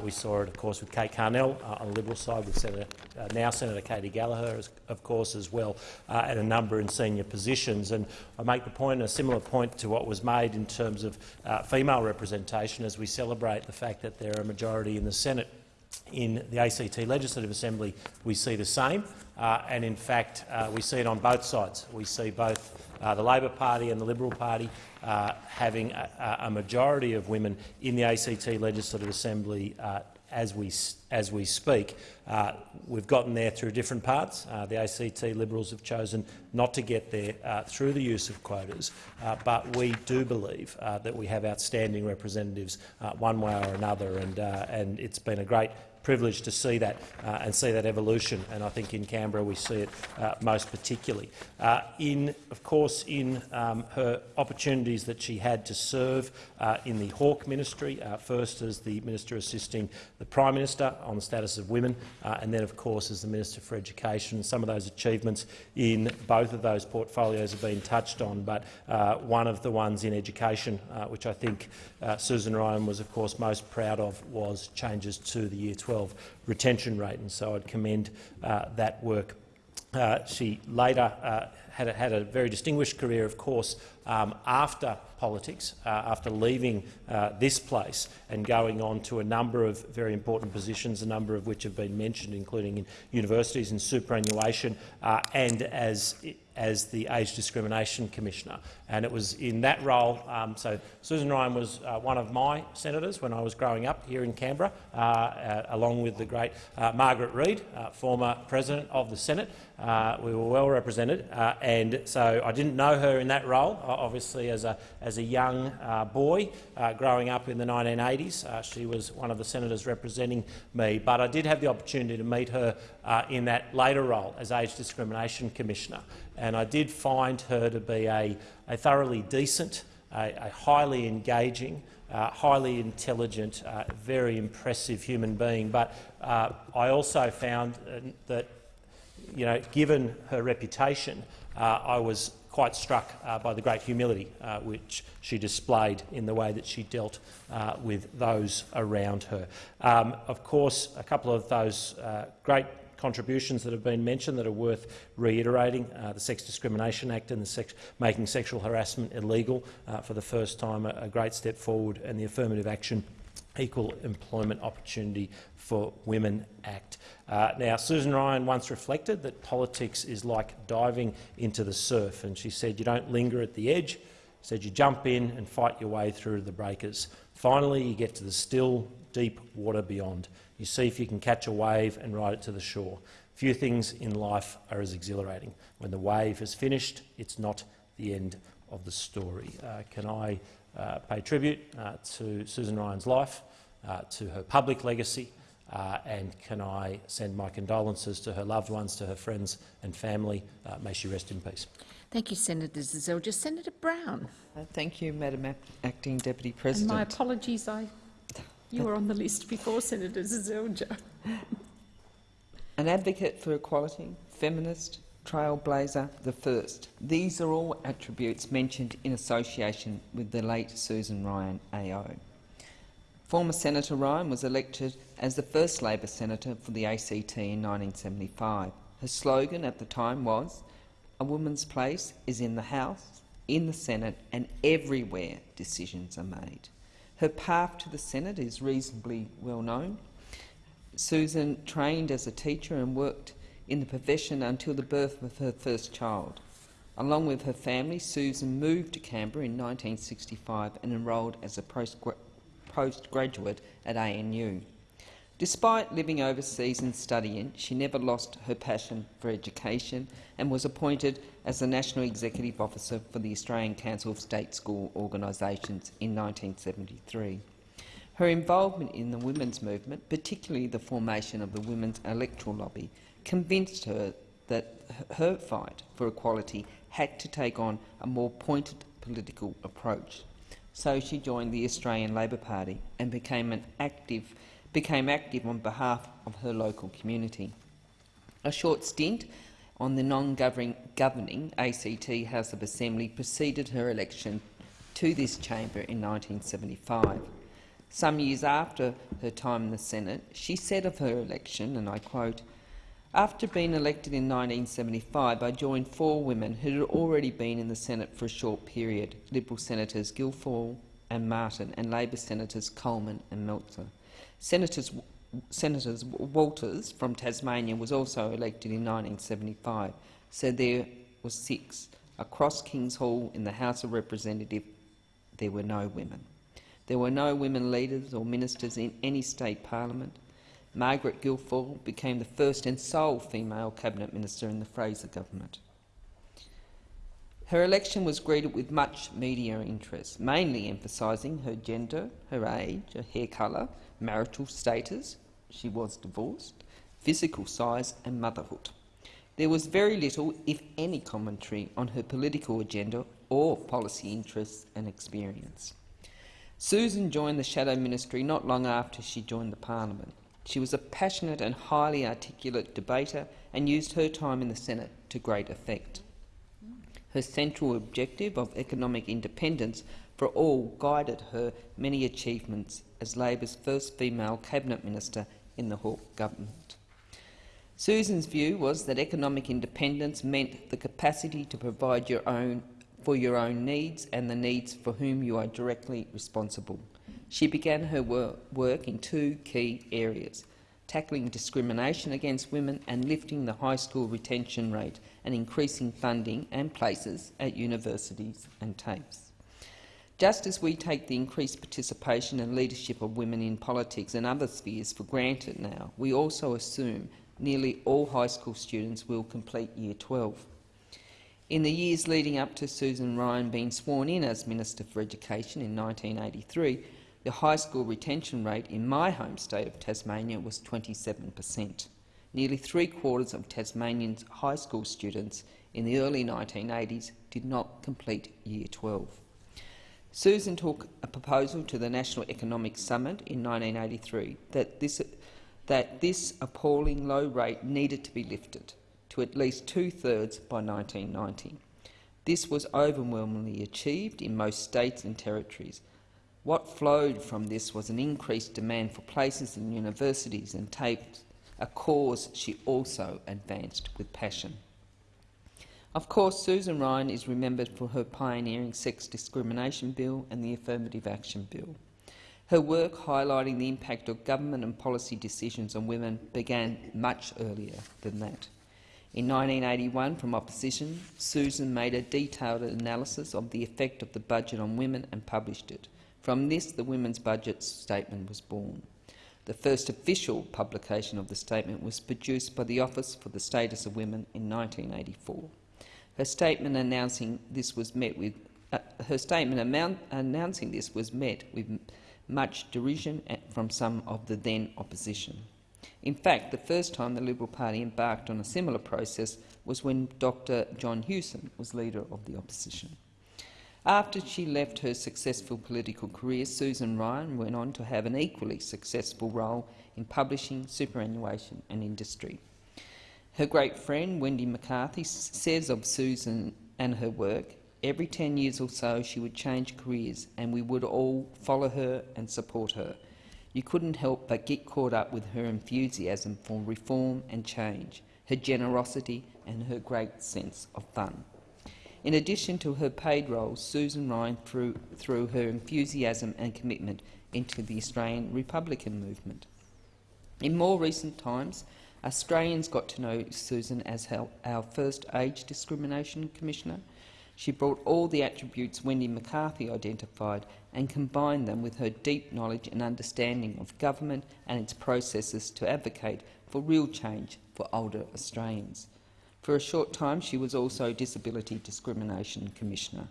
we saw it, of course, with Kate Carnell on the Liberal side, with Senator, now Senator Katy Gallagher, of course, as well, and a number in senior positions. And I make the point, a similar point to what was made in terms of uh, female representation as we celebrate the fact that there are a majority in the Senate in the ACT Legislative Assembly, we see the same. Uh, and in fact, uh, we see it on both sides. We see both uh, the Labor Party and the Liberal Party uh, having a, a, majority of women in the ACT Legislative Assembly uh, as we, as we speak. Uh, we've gotten there through different parts. Uh, the ACT Liberals have chosen not to get there uh, through the use of quotas, uh, but we do believe uh, that we have outstanding representatives one way or another, and, and it's been a great privileged to see that uh, and see that evolution, and I think in Canberra we see it uh, most particularly. Uh, in, of course, in um, her opportunities that she had to serve uh, in the Hawke ministry, uh, first as the minister assisting the Prime Minister on the status of women, uh, and then, of course, as the Minister for Education. Some of those achievements in both of those portfolios have been touched on, but one of the ones in education, which I think Susan Ryan was, of course, most proud of, was changes to the Year 12 retention rate, and so I'd commend uh, that work. Uh, she later uh, had a, had, a, very distinguished career, of course, um, after politics, uh, after leaving uh, this place and going on to a number of very important positions, a number of which have been mentioned, including in universities and superannuation, uh, and as as the Age Discrimination Commissioner. And it was in that role, um, so Susan Ryan was uh, one of my senators when I was growing up here in Canberra, uh, uh, along with the great uh, Margaret Reid, uh, former President of the Senate. Uh, we were well represented, and so I didn't know her in that role, obviously as a, as a young boy growing up in the 1980s. she was one of the senators representing me, but I did have the opportunity to meet her in that later role as Age Discrimination Commissioner and I did find her to be a, a thoroughly decent, a, a highly engaging, uh, highly intelligent, uh, very impressive human being. But uh, I also found uh, that you know, given her reputation, uh, I was quite struck uh, by the great humility uh, which she displayed in the way that she dealt uh, with those around her. Um, of course, a couple of those uh, great contributions that have been mentioned that are worth reiterating, uh, the Sex Discrimination Act and the sex making sexual harassment illegal for the first time, a, a great step forward, and the Affirmative Action Equal Employment Opportunity for Women Act. Uh, now, Susan Ryan once reflected that politics is like diving into the surf, and she said you don't linger at the edge, said you jump in and fight your way through the breakers. Finally, you get to the still, deep water beyond. You see if you can catch a wave and ride it to the shore. Few things in life are as exhilarating. When the wave has finished, it's not the end of the story. Uh, can I uh, pay tribute uh, to Susan Ryan's life, uh, to her public legacy, uh, and can I send my condolences to her loved ones, to her friends and family. Uh, may she rest in peace. Thank you, Senator Seselja. Senator Brown. Uh, Thank you, Madam Ac- Acting Deputy And my apologies, I, you were on the list before Senator Seselja. An advocate for equality, feminist, trailblazer, the first. These are all attributes mentioned in association with the late Susan Ryan AO. Former Senator Ryan was elected as the first Labor senator for the ACT in 1975. Her slogan at the time was, a woman's place is in the House, in the Senate and everywhere decisions are made. Her path to the Senate is reasonably well known. Susan trained as a teacher and worked in the profession until the birth of her first child. Along with her family, Susan moved to Canberra in 1965 and enrolled as a postgra postgraduate at ANU. Despite living overseas and studying, she never lost her passion for education and was appointed as the National Executive Officer for the Australian Council of State School Organisations in 1973. Her involvement in the women's movement, particularly the formation of the Women's Electoral Lobby, convinced her that her fight for equality had to take on a more pointed political approach. So she joined the Australian Labor Party and became, an active, became active on behalf of her local community. A short stint on the non-governing ACT House of Assembly preceded her election to this chamber in 1975. Some years after her time in the Senate, she said of her election, and I quote, after being elected in 1975, I joined four women who had already been in the Senate for a short period, Liberal Senators Guilfoyle and Martin and Labor Senators Coleman and Melzer. Senators, Senators Walters from Tasmania was also elected in 1975, so there were six. Across Kings Hall in the House of Representatives, there were no women. There were no women leaders or ministers in any state parliament. Margaret Guilfoyle became the first and sole female cabinet minister in the Fraser government. Her election was greeted with much media interest, mainly emphasising her gender, her age, her hair colour, marital status, she was divorced, physical size and motherhood. There was very little, if any, commentary on her political agenda or policy interests and experience. Susan joined the Shadow Ministry not long after she joined the Parliament. She was a passionate and highly articulate debater and used her time in the Senate to great effect. Her central objective of economic independence for all guided her many achievements as Labor's first female cabinet minister in the Hawke government. Susan's view was that economic independence meant the capacity to provide your own, for your own needs and the needs for whom you are directly responsible. She began her wor work in two key areas, tackling discrimination against women and lifting the high school retention rate and increasing funding and places at universities and TAFEs. Just as we take the increased participation and leadership of women in politics and other spheres for granted now, we also assume nearly all high school students will complete Year 12. In the years leading up to Susan Ryan being sworn in as Minister for Education in 1983, the high school retention rate in my home state of Tasmania was 27 per cent. Nearly three-quarters of Tasmanians' high school students in the early 1980s did not complete Year 12. Susan took a proposal to the National Economic Summit in 1983 that this, that this appalling low rate needed to be lifted to at least two-thirds by 1990. This was overwhelmingly achieved in most states and territories. What flowed from this was an increased demand for places in universities and TAFEs, a cause she also advanced with passion. Of course, Susan Ryan is remembered for her pioneering sex discrimination bill and the affirmative action bill. Her work highlighting the impact of government and policy decisions on women began much earlier than that. In 1981, from opposition, Susan made a detailed analysis of the effect of the budget on women and published it. From this, the Women's Budget Statement was born. The first official publication of the statement was produced by the Office for the Status of Women in 1984. Her statement announcing this was met with uh, her statement announcing this was met with much derision from some of the then opposition. In fact, the first time the Liberal Party embarked on a similar process was when Dr John Hewson was leader of the opposition. After she left her successful political career, Susan Ryan went on to have an equally successful role in publishing, superannuation and industry. Her great friend, Wendy McCarthy, says of Susan and her work, every 10 years or so she would change careers and we would all follow her and support her. You couldn't help but get caught up with her enthusiasm for reform and change, her generosity and her great sense of fun. In addition to her paid role, Susan Ryan threw, through her enthusiasm and commitment into the Australian Republican movement. In more recent times, Australians got to know Susan as our first age discrimination commissioner. She brought all the attributes Wendy McCarthy identified and combined them with her deep knowledge and understanding of government and its processes to advocate for real change for older Australians. For a short time, she was also Disability Discrimination Commissioner.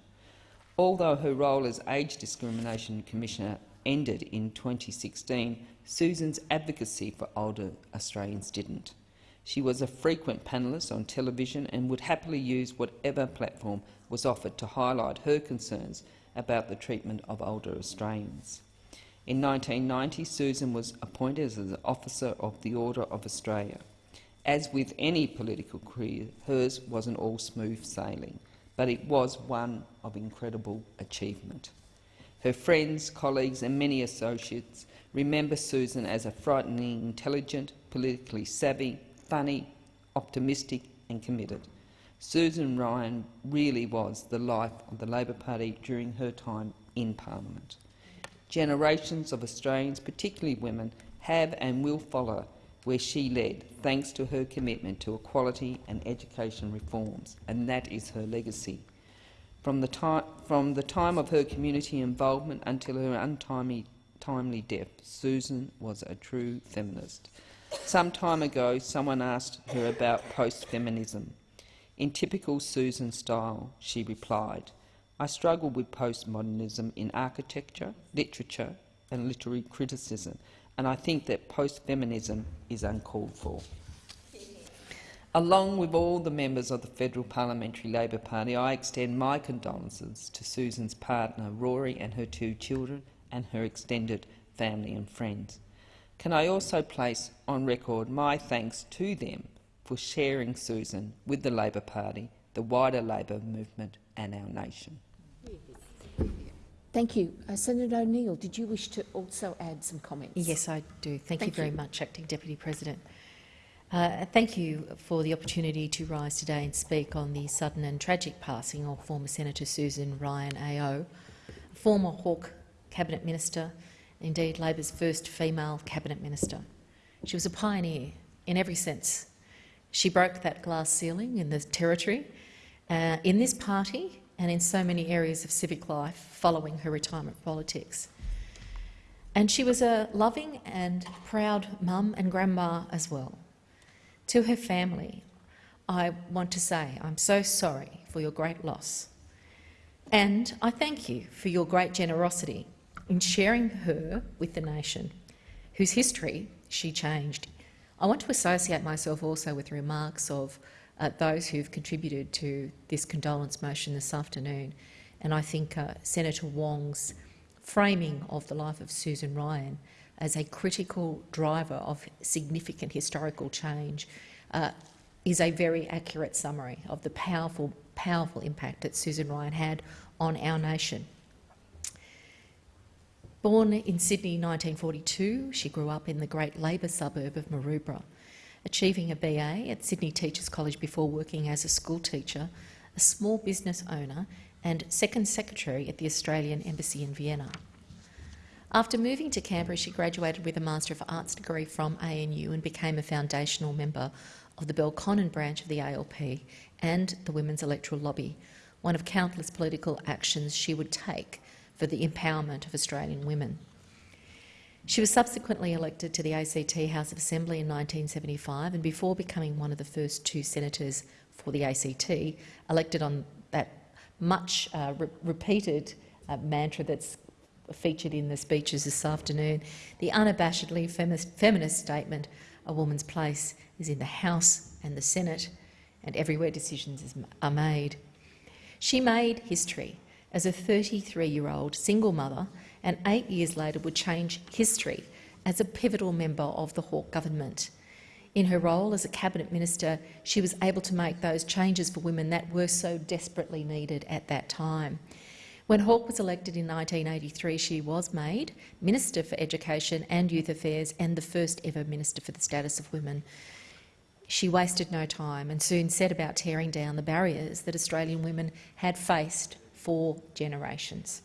Although her role as Age Discrimination Commissioner ended in 2016, Susan's advocacy for older Australians didn't. She was a frequent panellist on television and would happily use whatever platform was offered to highlight her concerns about the treatment of older Australians. In 1990, Susan was appointed as an Officer of the Order of Australia. As with any political career, hers wasn't all smooth sailing, but it was one of incredible achievement. Her friends, colleagues and many associates remember Susan as a frighteningly intelligent, politically savvy, funny, optimistic and committed. Susan Ryan really was the life of the Labor Party during her time in Parliament. Generations of Australians, particularly women, have and will follow where she led, thanks to her commitment to equality and education reforms, and that is her legacy. From the, time, from the time of her community involvement until her untimely timely death, Susan was a true feminist. Some time ago, someone asked her about post-feminism. In typical Susan style, she replied, I struggle with postmodernism in architecture, literature and literary criticism, and I think that post-feminism is uncalled for. Along with all the members of the Federal Parliamentary Labor Party, I extend my condolences to Susan's partner, Rory, and her two children, and her extended family and friends. Can I also place on record my thanks to them for sharing Susan with the Labor Party, the wider Labor movement and our nation. Thank you. Uh, Senator O'Neill, did you wish to also add some comments? Yes, I do. Thank, Thank you very you. much, Acting Deputy President. Uh, thank you for the opportunity to rise today and speak on the sudden and tragic passing of former Senator Susan Ryan AO, former Hawke Cabinet Minister, indeed Labor's first female Cabinet Minister. She was a pioneer in every sense. She broke that glass ceiling in the territory, uh, in this party and in so many areas of civic life following her retirement politics. And she was a loving and proud mum and grandma as well. To her family, I want to say I'm so sorry for your great loss. And I thank you for your great generosity in sharing her with the nation, whose history she changed. I want to associate myself also with remarks of uh, those who've contributed to this condolence motion this afternoon. And I think uh, Senator Wong's framing of the life of Susan Ryan as a critical driver of significant historical change uh, is a very accurate summary of the powerful, powerful impact that Susan Ryan had on our nation. Born in Sydney in 1942, she grew up in the great Labor suburb of Maroubra, achieving a BA at Sydney Teachers College before working as a school teacher, a small business owner and second secretary at the Australian Embassy in Vienna. After moving to Canberra, she graduated with a Master of Arts degree from ANU and became a foundational member of the Belconnen branch of the ALP and the Women's Electoral Lobby, one of countless political actions she would take for the empowerment of Australian women. She was subsequently elected to the ACT House of Assembly in 1975 and before becoming one of the first two senators for the ACT, elected on that much uh, re repeated uh, mantra that's featured in the speeches this afternoon, the unabashedly feminist, feminist statement, a woman's place is in the House and the Senate, and everywhere decisions are made. She made history as a 33-year-old single mother and eight years later would change history as a pivotal member of the Hawke government. In her role as a cabinet minister, she was able to make those changes for women that were so desperately needed at that time. When Hawke was elected in 1983, she was made Minister for Education and Youth Affairs and the first ever Minister for the Status of Women. She wasted no time and soon set about tearing down the barriers that Australian women had faced for generations.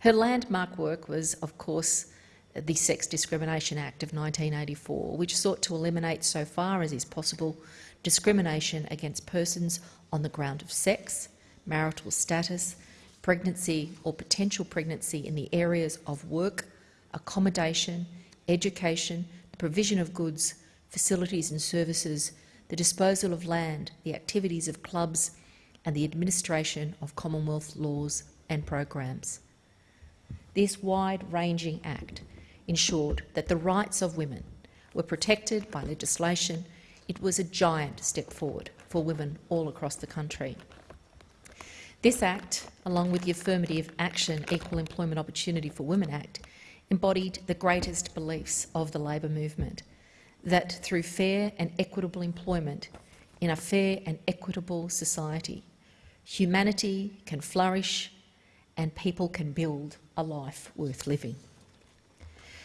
Her landmark work was, of course, the Sex Discrimination Act of 1984, which sought to eliminate, so far as is possible, discrimination against persons on the ground of sex, marital status, pregnancy or potential pregnancy in the areas of work, accommodation, education, the provision of goods, facilities and services, the disposal of land, the activities of clubs and the administration of Commonwealth laws and programs. This wide-ranging Act ensured that the rights of women were protected by legislation. It was a giant step forward for women all across the country. This Act, along with the Affirmative Action Equal Employment Opportunity for Women Act, embodied the greatest beliefs of the Labor movement, that through fair and equitable employment in a fair and equitable society, humanity can flourish and people can build a life worth living.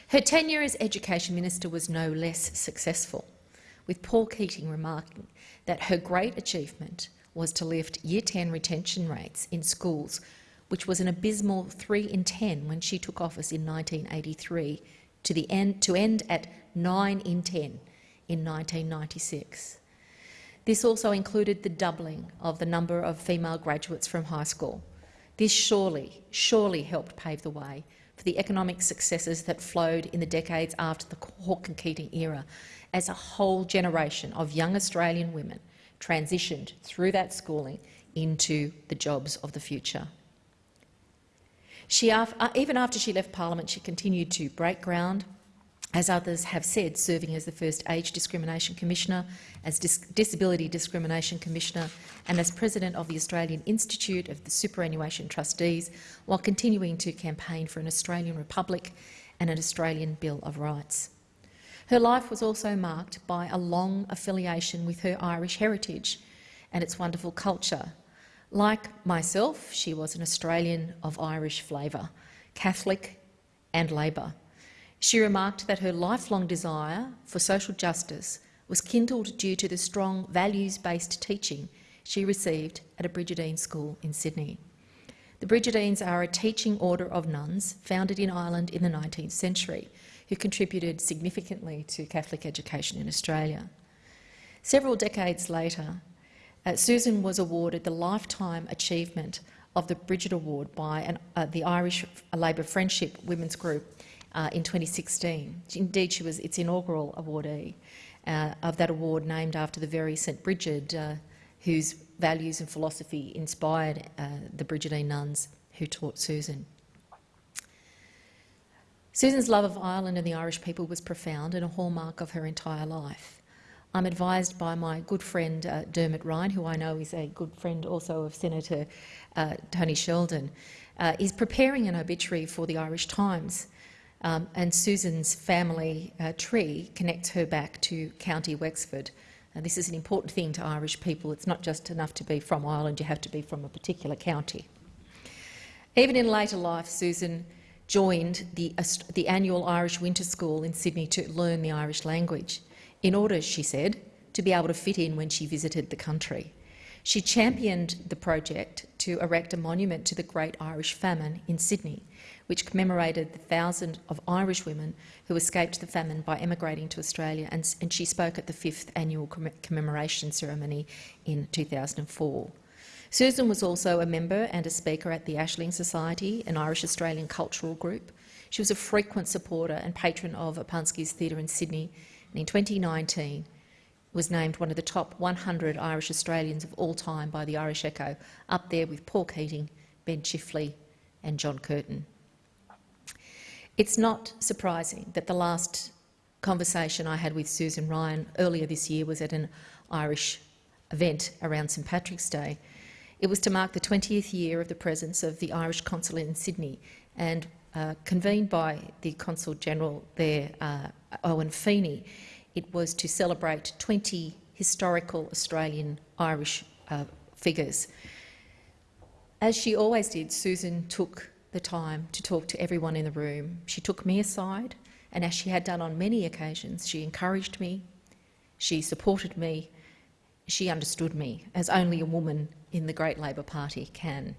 Her tenure as Education Minister was no less successful, with Paul Keating remarking that her great achievement was to lift Year 10 retention rates in schools, which was an abysmal 3 in 10 when she took office in 1983, to, the end, to end at 9 in 10 in 1996. This also included the doubling of the number of female graduates from high school. This surely, surely helped pave the way for the economic successes that flowed in the decades after the Hawke and Keating era, as a whole generation of young Australian women transitioned through that schooling into the jobs of the future. She, uh, even after she left Parliament, she continued to break ground as others have said, serving as the first Age Discrimination Commissioner, as Dis Disability Discrimination Commissioner and as President of the Australian Institute of the Superannuation Trustees, while continuing to campaign for an Australian Republic and an Australian Bill of Rights. Her life was also marked by a long affiliation with her Irish heritage and its wonderful culture. Like myself, she was an Australian of Irish flavour, Catholic and Labor. She remarked that her lifelong desire for social justice was kindled due to the strong values-based teaching she received at a Brigidine school in Sydney. The Brigidines are a teaching order of nuns founded in Ireland in the 19th century, who contributed significantly to Catholic education in Australia. Several decades later, uh, Susan was awarded the Lifetime Achievement of the Brigid Award by an, uh, the Irish Labor Friendship Women's Group uh, in 2016. Indeed, she was its inaugural awardee uh, of that award, named after the very St Bridget uh, whose values and philosophy inspired uh, the Brigidine nuns who taught Susan. Susan's love of Ireland and the Irish people was profound and a hallmark of her entire life. I'm advised by my good friend uh, Dermot Ryan, who I know is a good friend also of Senator uh, Tony Sheldon, uh, is preparing an obituary for the Irish Times um, and Susan's family uh, tree connects her back to County Wexford, And this is an important thing to Irish people. It's not just enough to be from Ireland, you have to be from a particular county. Even in later life, Susan joined the, the annual Irish Winter School in Sydney to learn the Irish language, in order, she said, to be able to fit in when she visited the country. She championed the project to erect a monument to the Great Irish Famine in Sydney, which commemorated the thousands of Irish women who escaped the famine by emigrating to Australia, and, and she spoke at the fifth annual commemoration ceremony in 2004. Susan was also a member and a speaker at the Aisling Society, an Irish-Australian cultural group. She was a frequent supporter and patron of O'Punksky's Theatre in Sydney, and in 2019 was named one of the top 100 Irish Australians of all time by the Irish Echo, up there with Paul Keating, Ben Chifley and John Curtin. It's not surprising that the last conversation I had with Susan Ryan earlier this year was at an Irish event around St Patrick's Day. It was to mark the 20th year of the presence of the Irish consulate in Sydney and uh, convened by the Consul General there, uh, Owen Feeney it was to celebrate 20 historical Australian Irish uh, figures. As she always did, Susan took the time to talk to everyone in the room. She took me aside, and as she had done on many occasions, she encouraged me, she supported me, she understood me, as only a woman in the great Labor Party can.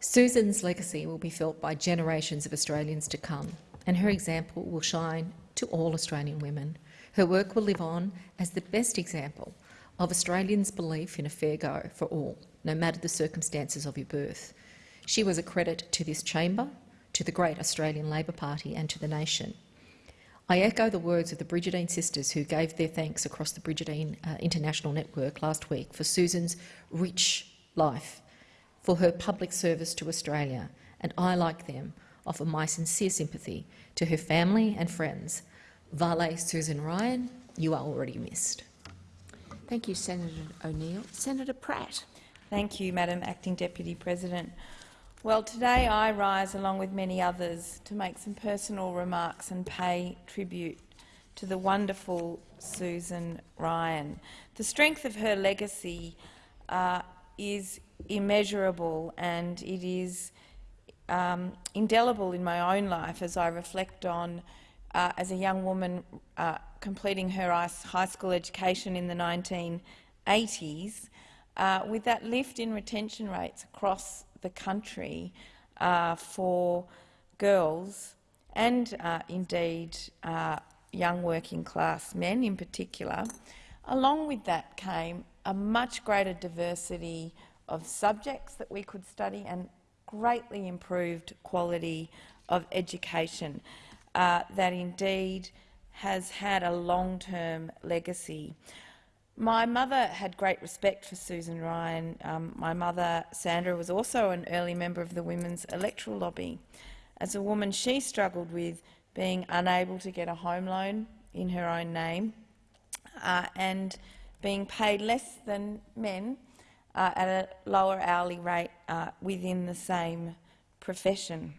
Susan's legacy will be felt by generations of Australians to come, and her example will shine to all Australian women. Her work will live on as the best example of Australians' belief in a fair go for all, no matter the circumstances of your birth. She was a credit to this chamber, to the great Australian Labor Party and to the nation. I echo the words of the Brigidine sisters who gave their thanks across the Brigidine uh, International Network last week for Susan's rich life, for her public service to Australia, and I, like them, offer my sincere sympathy to her family and friends Vale Susan Ryan, you are already missed. Thank you, Senator O'Neill. Senator Pratt. Thank you, Madam Acting Deputy President. Well, today I rise, along with many others, to make some personal remarks and pay tribute to the wonderful Susan Ryan. The strength of her legacy uh, is immeasurable and it is um, indelible in my own life as I reflect on uh, as a young woman uh, completing her high school education in the 1980s, uh, with that lift in retention rates across the country uh, for girls and uh, indeed uh, young working class men in particular, along with that came a much greater diversity of subjects that we could study and greatly improved quality of education uh, that indeed has had a long-term legacy. My mother had great respect for Susan Ryan. Um, my mother, Sandra, was also an early member of the Women's Electoral Lobby. As a woman, she struggled with being unable to get a home loan in her own name uh, and being paid less than men uh, at a lower hourly rate uh, within the same profession.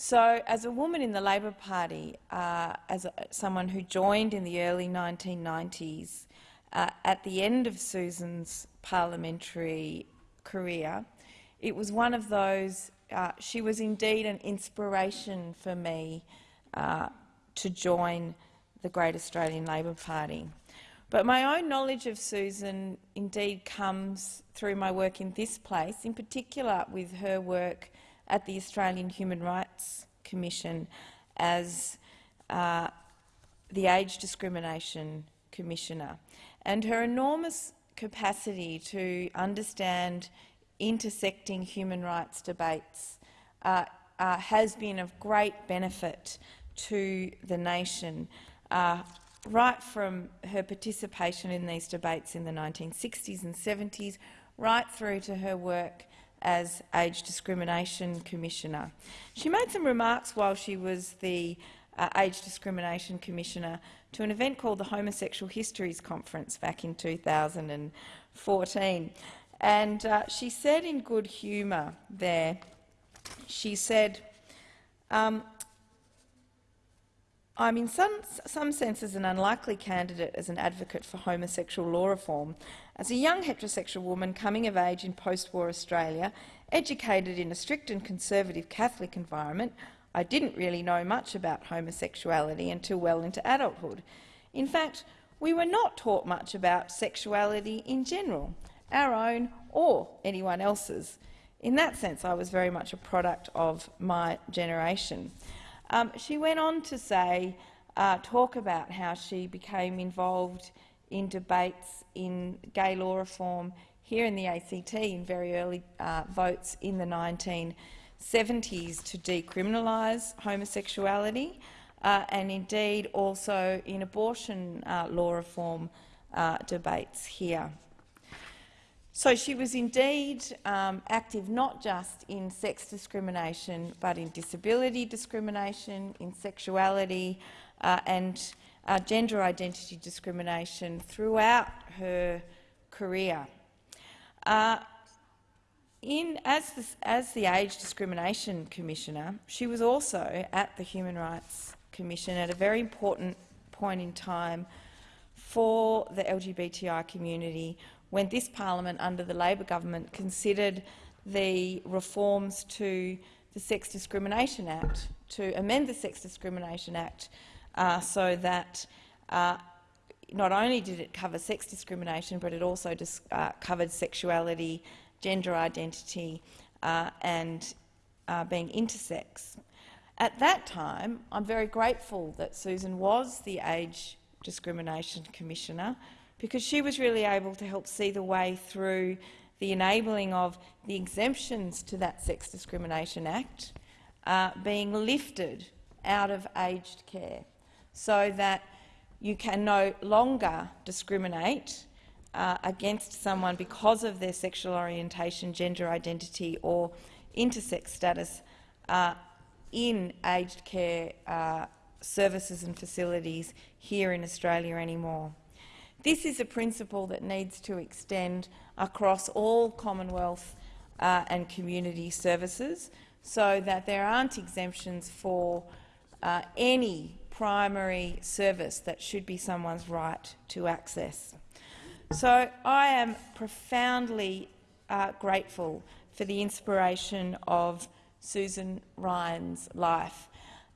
So, as a woman in the Labor Party, uh, as a, someone who joined in the early 1990s, uh, at the end of Susan's parliamentary career, it was one of those, uh, she was indeed an inspiration for me uh, to join the Great Australian Labor Party. But my own knowledge of Susan indeed comes through my work in this place, in particular with her work at the Australian Human Rights Commission as uh, the Age Discrimination Commissioner. And her enormous capacity to understand intersecting human rights debates uh, uh, has been of great benefit to the nation, uh, right from her participation in these debates in the 1960s and 70s, right through to her work as Age Discrimination Commissioner. She made some remarks while she was the uh, Age Discrimination Commissioner to an event called the Homosexual Histories Conference back in 2014. And uh, she said in good humour there, she said, um, I'm in some, some senses an unlikely candidate as an advocate for homosexual law reform. As a young heterosexual woman coming of age in post-war Australia, educated in a strict and conservative Catholic environment, I didn't really know much about homosexuality until well into adulthood. In fact, we were not taught much about sexuality in general, our own or anyone else's. In that sense, I was very much a product of my generation. Um, she went on to say, uh, talk about how she became involved in debates in gay law reform here in the ACT in very early uh, votes in the 1970s to decriminalise homosexuality uh, and indeed also in abortion uh, law reform uh, debates here. So she was indeed um, active not just in sex discrimination but in disability discrimination, in sexuality uh, and uh, gender identity discrimination throughout her career. Uh, in, as, the, as the Age Discrimination Commissioner, she was also at the Human Rights Commission at a very important point in time for the LGBTI community when this parliament under the Labor government considered the reforms to the Sex Discrimination Act, to amend the Sex Discrimination Act uh, so that uh, not only did it cover sex discrimination, but it also uh, covered sexuality, gender identity uh, and uh, being intersex. At that time, I'm very grateful that Susan was the Age Discrimination Commissioner because she was really able to help see the way through the enabling of the exemptions to that Sex Discrimination Act uh, being lifted out of aged care so that you can no longer discriminate uh, against someone because of their sexual orientation, gender identity or intersex status uh, in aged care uh, services and facilities here in Australia anymore. This is a principle that needs to extend across all Commonwealth uh, and community services so that there aren't exemptions for uh, any primary service that should be someone's right to access. So I am profoundly uh, grateful for the inspiration of Susan Ryan's life.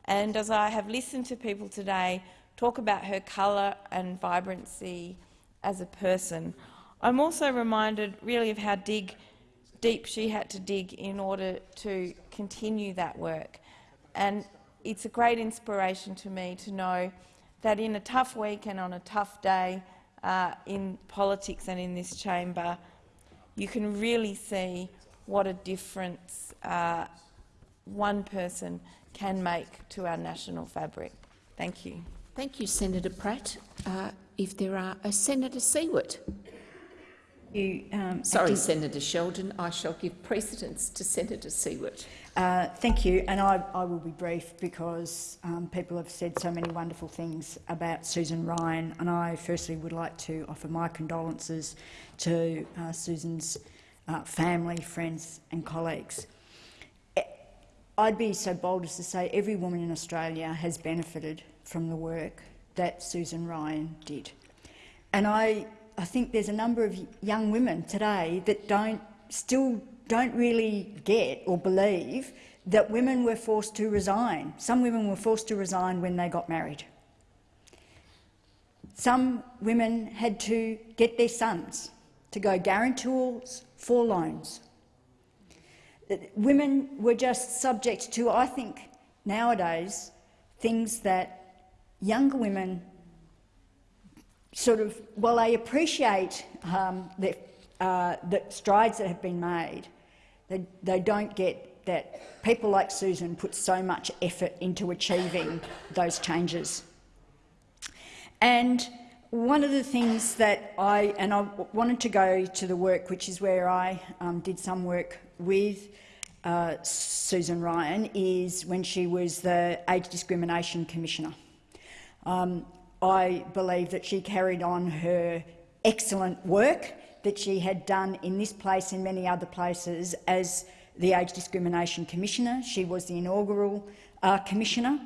And as I have listened to people today talk about her colour and vibrancy as a person. I'm also reminded really of how dig, deep she had to dig in order to continue that work. And it's a great inspiration to me to know that in a tough week and on a tough day uh, in politics and in this chamber, you can really see what a difference uh, one person can make to our national fabric. Thank you. Thank you, Senator Pratt. Uh, if there are uh, Senator Siewert. You, um, Sorry, Senator Sheldon. I shall give precedence to Senator Siewert. Uh, thank you, and I, I, will be brief because um, people have said so many wonderful things about Susan Ryan, and I firstly would like to offer my condolences to uh, Susan's uh, family, friends and colleagues. I'd be so bold as to say every woman in Australia has benefited from the work that Susan Ryan did. And I, I think there's a number of young women today that don't, still don't really get or believe that women were forced to resign. Some women were forced to resign when they got married. Some women had to get their sons to go guarantors for loans. Women were just subject to, I think, nowadays, things that younger women sort of, while I appreciate um, the, uh, the strides that have been made, they, they don't get that people like Susan put so much effort into achieving those changes. And one of the things that I, and I wanted to go to the work, which is where I um, did some work with uh, Susan Ryan, is when she was the Age Discrimination Commissioner. Um, I believe that she carried on her excellent work that she had done in this place and many other places as the Age Discrimination Commissioner. She was the inaugural uh, Commissioner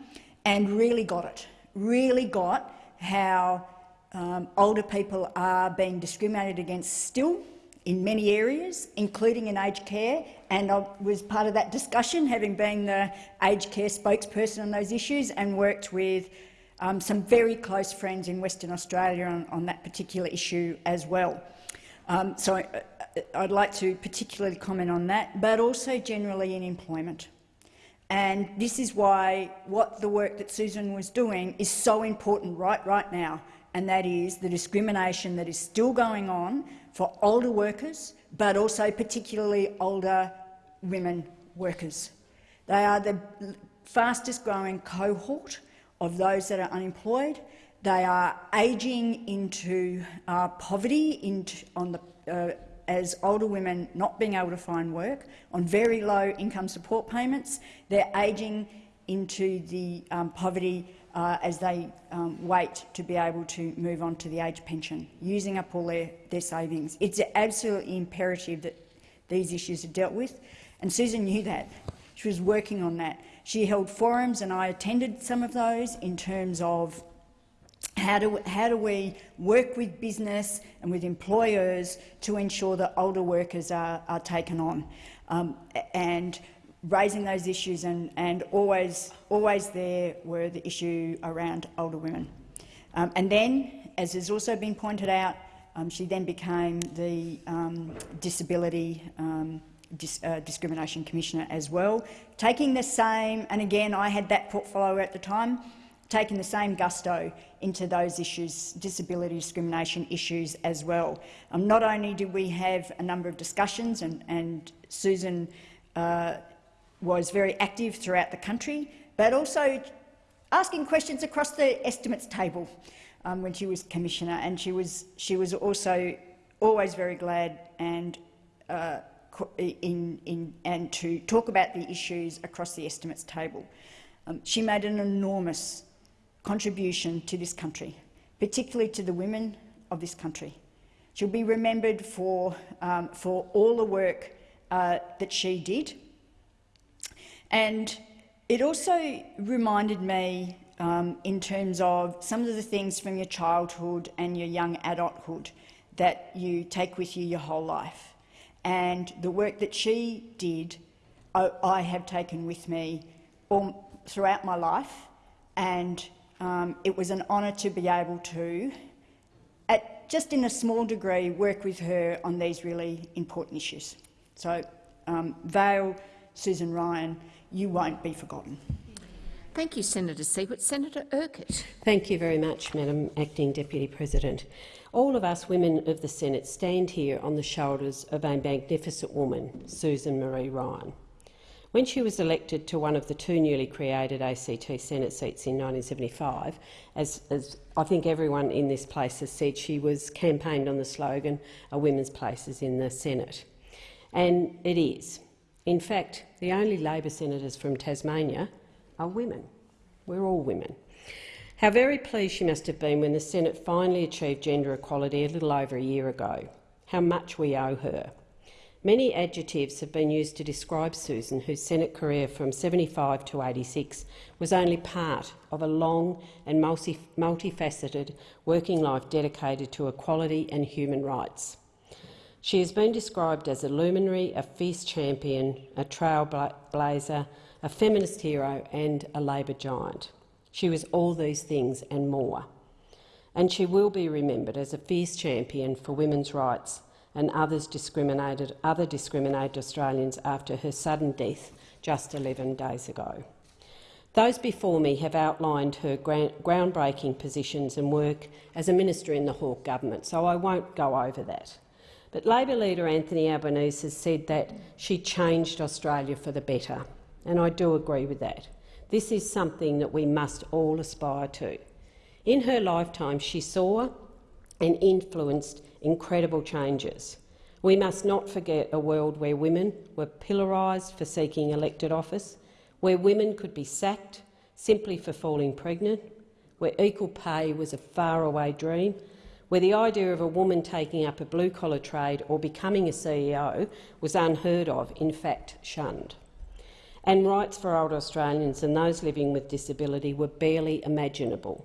and really got it, really got how um, older people are being discriminated against still in many areas, including in aged care, and I was part of that discussion, having been the aged care spokesperson on those issues and worked with um, some very close friends in Western Australia on, on that particular issue as well. Um, so I, I'd like to particularly comment on that, but also generally in employment. And this is why what the work that Susan was doing is so important right, right now, and that is the discrimination that is still going on for older workers, but also particularly older women workers. They are the fastest growing cohort of those that are unemployed. They are ageing into uh, poverty into, the, uh, as older women not being able to find work, on very low income support payments. They're ageing into the um, poverty uh, as they um, wait to be able to move on to the age pension, using up all their, their savings. It's absolutely imperative that these issues are dealt with, and Susan knew that. She was working on that. She held forums, and I attended some of those in terms of how do, how do we work with business and with employers to ensure that older workers are, are taken on. Um, and raising those issues and, and always, always there were the issue around older women. Um, and then, as has also been pointed out, um, she then became the um, Disability um, Dis uh, Discrimination Commissioner as well, taking the same, and again I had that portfolio at the time, taking the same gusto into those issues, disability discrimination issues as well. Um, not only did we have a number of discussions, and, and Susan uh, was very active throughout the country, but also asking questions across the estimates table um, when she was commissioner, and she was she was also always very glad and uh, in, in, and to talk about the issues across the estimates table. Um, she made an enormous contribution to this country, particularly to the women of this country. She'll be remembered for, um, for all the work uh, that she did and it also reminded me um, in terms of some of the things from your childhood and your young adulthood that you take with you your whole life. And the work that she did, I, I have taken with me all, throughout my life, and um, it was an honour to be able to, at, just in a small degree, work with her on these really important issues. So, um, Vale, Susan Ryan, you won't be forgotten. Thank you, Senator Siewert. Senator Urquhart. Thank you very much, Madam Acting Deputy President. All of us women of the Senate stand here on the shoulders of a magnificent woman, Susan Marie Ryan. When she was elected to one of the two newly created ACT Senate seats in 1975, as, as I think everyone in this place has said, she was campaigned on the slogan, a women's place is in the Senate. And it is. In fact, the only Labor senators from Tasmania are women. We're all women. How very pleased she must have been when the Senate finally achieved gender equality a little over a year ago. How much we owe her. Many adjectives have been used to describe Susan, whose Senate career from 75 to 86 was only part of a long and multi multifaceted working life dedicated to equality and human rights. She has been described as a luminary, a fierce champion, a trailblazer, a feminist hero and a Labor giant. She was all these things and more. And she will be remembered as a fierce champion for women's rights and others discriminated, other discriminated Australians after her sudden death just 11 days ago. Those before me have outlined her groundbreaking positions and work as a minister in the Hawke government, so I won't go over that. But Labor leader Anthony Albanese has said that she changed Australia for the better, and I do agree with that. This is something that we must all aspire to. In her lifetime, she saw and influenced incredible changes. We must not forget a world where women were pillarised for seeking elected office, where women could be sacked simply for falling pregnant, where equal pay was a faraway dream where the idea of a woman taking up a blue-collar trade or becoming a CEO was unheard of, in fact shunned. And rights for older Australians and those living with disability were barely imaginable.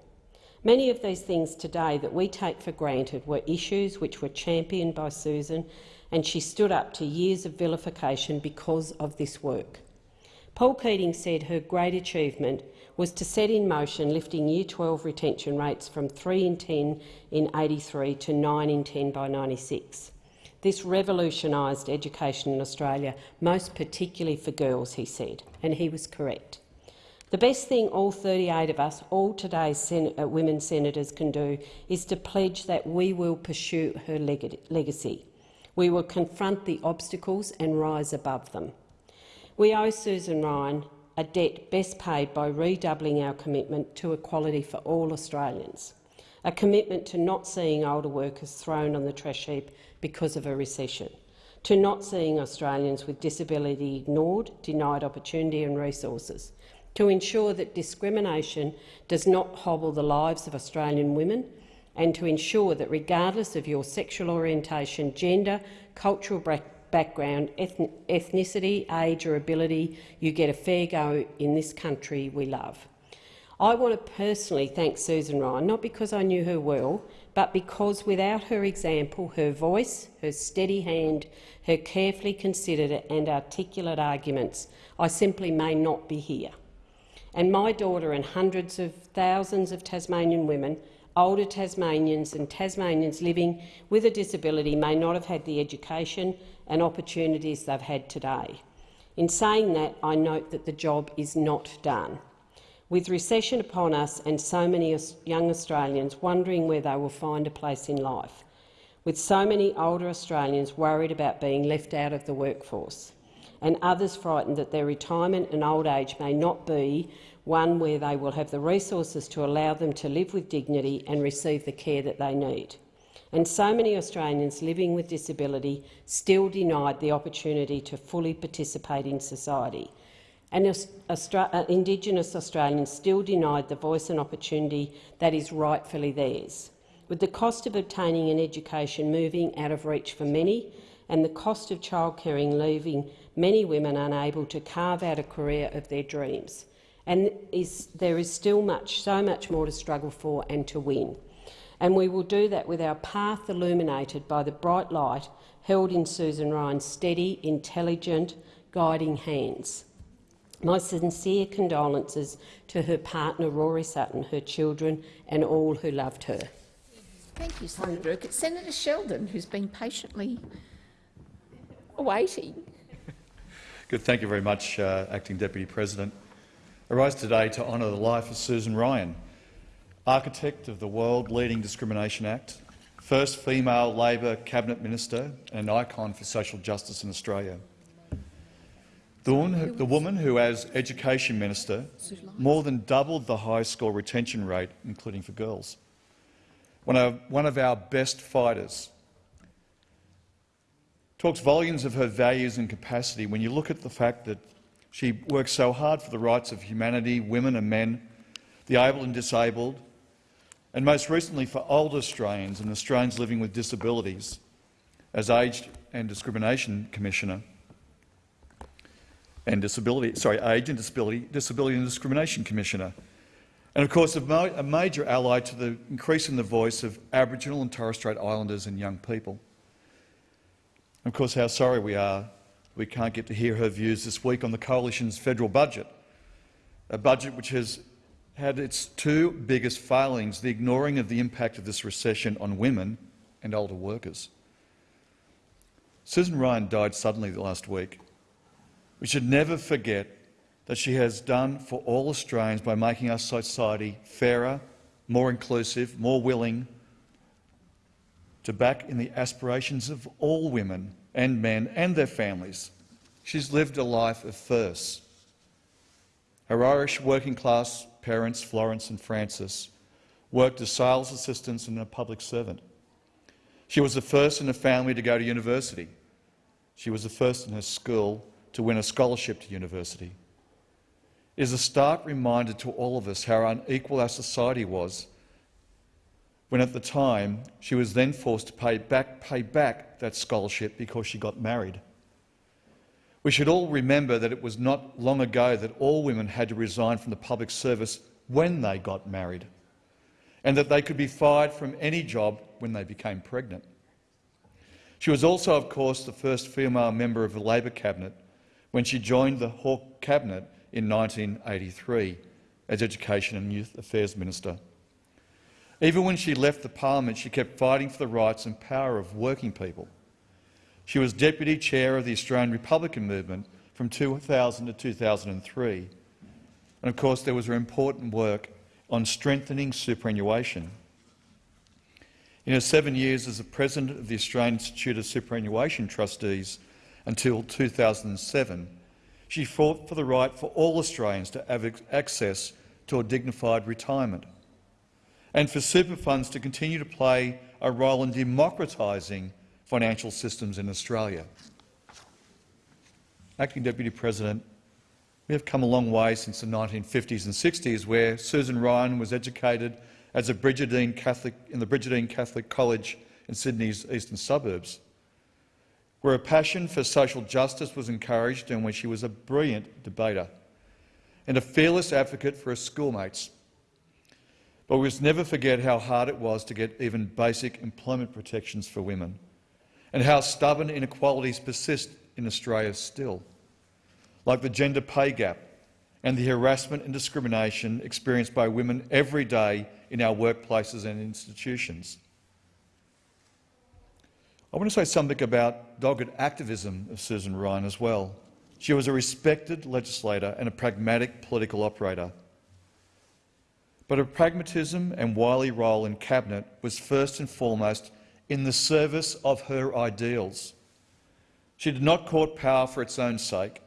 Many of these things today that we take for granted were issues which were championed by Susan, and she stood up to years of vilification because of this work. Paul Keating said her great achievement was to set in motion lifting Year 12 retention rates from 3 in 10 in 83 to 9 in 10 by 96. This revolutionised education in Australia, most particularly for girls, he said, and he was correct. The best thing all 38 of us, all today's sen uh, women senators can do is to pledge that we will pursue her leg legacy. We will confront the obstacles and rise above them. We owe Susan Ryan a debt best paid by redoubling our commitment to equality for all Australians, a commitment to not seeing older workers thrown on the trash heap because of a recession, to not seeing Australians with disability ignored, denied opportunity and resources, to ensure that discrimination does not hobble the lives of Australian women and to ensure that regardless of your sexual orientation, gender, cultural background, ethnicity, age or ability, you get a fair go in this country we love. I want to personally thank Susan Ryan, not because I knew her well, but because without her example, her voice, her steady hand, her carefully considered and articulate arguments, I simply may not be here and my daughter and hundreds of thousands of Tasmanian women, older Tasmanians and Tasmanians living with a disability may not have had the education and opportunities they've had today. In saying that, I note that the job is not done. With recession upon us and so many young Australians wondering where they will find a place in life, with so many older Australians worried about being left out of the workforce, and others frightened that their retirement and old age may not be one where they will have the resources to allow them to live with dignity and receive the care that they need. And so many Australians living with disability still denied the opportunity to fully participate in society. And uh, Indigenous Australians still denied the voice and opportunity that is rightfully theirs. With the cost of obtaining an education moving out of reach for many and the cost of childcaring leaving many women unable to carve out a career of their dreams. And is, there is still much, so much more to struggle for and to win. And we will do that with our path illuminated by the bright light held in Susan Ryan's steady, intelligent, guiding hands. My sincere condolences to her partner Rory Sutton, her children and all who loved her. Thank you, Senator Urquhart. Senator Sheldon, who's been patiently waiting. Good. Thank you very much, uh, Acting Deputy President. I rise today to honour the life of Susan Ryan, architect of the world-leading Discrimination Act, first female Labor cabinet minister and an icon for social justice in Australia. The woman, who, the woman who, as Education Minister, more than doubled the high school retention rate, including for girls. One of, one of our best fighters talks volumes of her values and capacity when you look at the fact that she works so hard for the rights of humanity, women and men, the able and disabled, and most recently for older Australians and Australians living with disabilities as Age and Discrimination Commissioner and Disability, sorry, Age and Disability, Disability and Discrimination Commissioner. And of course, a, a major ally to the increase in the voice of Aboriginal and Torres Strait Islanders and young people. Of course, how sorry we are we can't get to hear her views this week on the Coalition's federal budget, a budget which has had its two biggest failings, the ignoring of the impact of this recession on women and older workers. Susan Ryan died suddenly last week. We should never forget that she has done for all Australians by making our society fairer, more inclusive, more willing, to back in the aspirations of all women and men and their families. She's lived a life of firsts. Her Irish working-class parents, Florence and Francis, worked as sales assistants and a public servant. She was the first in her family to go to university. She was the first in her school to win a scholarship to university. It is a stark reminder to all of us how unequal our society was when at the time she was then forced to pay back, pay back that scholarship because she got married. We should all remember that it was not long ago that all women had to resign from the public service when they got married, and that they could be fired from any job when they became pregnant. She was also, of course, the first female member of the Labor cabinet when she joined the Hawke cabinet in 1983 as Education and Youth Affairs Minister. Even when she left the parliament, she kept fighting for the rights and power of working people. She was deputy chair of the Australian Republican movement from 2000 to 2003. And of course, there was her important work on strengthening superannuation. In her seven years as the president of the Australian Institute of Superannuation Trustees until 2007, she fought for the right for all Australians to have access to a dignified retirement and for super funds to continue to play a role in democratising financial systems in Australia. Acting Deputy President, we have come a long way since the 1950s and 60s, where Susan Ryan was educated as a Brigidine Catholic in the Brigidine Catholic College in Sydney's eastern suburbs, where a passion for social justice was encouraged and where she was a brilliant debater and a fearless advocate for her schoolmates. But we must never forget how hard it was to get even basic employment protections for women and how stubborn inequalities persist in Australia still, like the gender pay gap and the harassment and discrimination experienced by women every day in our workplaces and institutions. I want to say something about dogged activism of Susan Ryan as well. She was a respected legislator and a pragmatic political operator. But her pragmatism and wily role in cabinet was first and foremost in the service of her ideals. She did not court power for its own sake.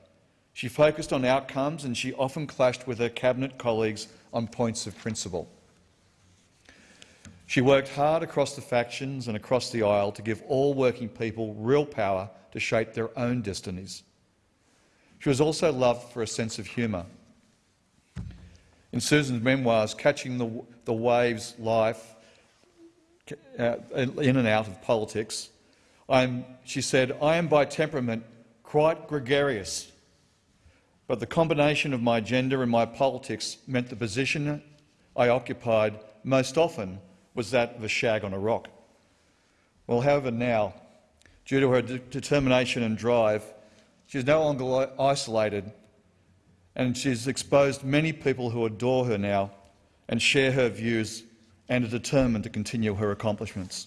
She focused on outcomes and she often clashed with her cabinet colleagues on points of principle. She worked hard across the factions and across the aisle to give all working people real power to shape their own destinies. She was also loved for a sense of humour. In Susan's memoirs, Catching the, the Waves Life, uh, in and out of politics. I'm, she said, I am by temperament quite gregarious, but the combination of my gender and my politics meant the position I occupied most often was that of a shag on a rock. Well, however, now, due to her de determination and drive, she is no longer isolated and she's exposed many people who adore her now and share her views and are determined to continue her accomplishments.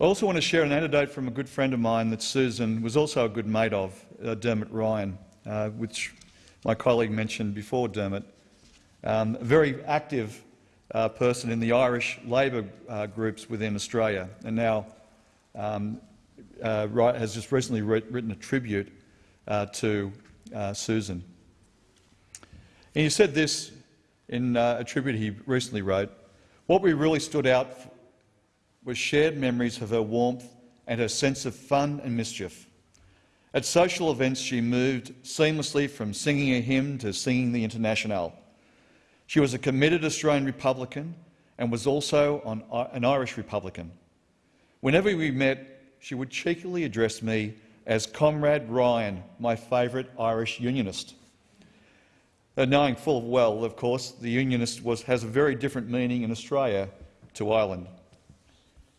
I also want to share an anecdote from a good friend of mine that Susan was also a good mate of, uh, Dermot Ryan, uh, which my colleague mentioned before Dermot. Um, a very active uh, person in the Irish Labor uh, groups within Australia, and now um, uh, has just recently written a tribute uh, to Susan. And he said this in uh, a tribute he recently wrote, what we really stood out was shared memories of her warmth and her sense of fun and mischief. At social events, she moved seamlessly from singing a hymn to singing the Internationale. She was a committed Australian Republican and was also uh, an Irish Republican. Whenever we met, she would cheekily address me as Comrade Ryan, my favourite Irish Unionist. Knowing full well, of course, the unionist was, has a very different meaning in Australia to Ireland.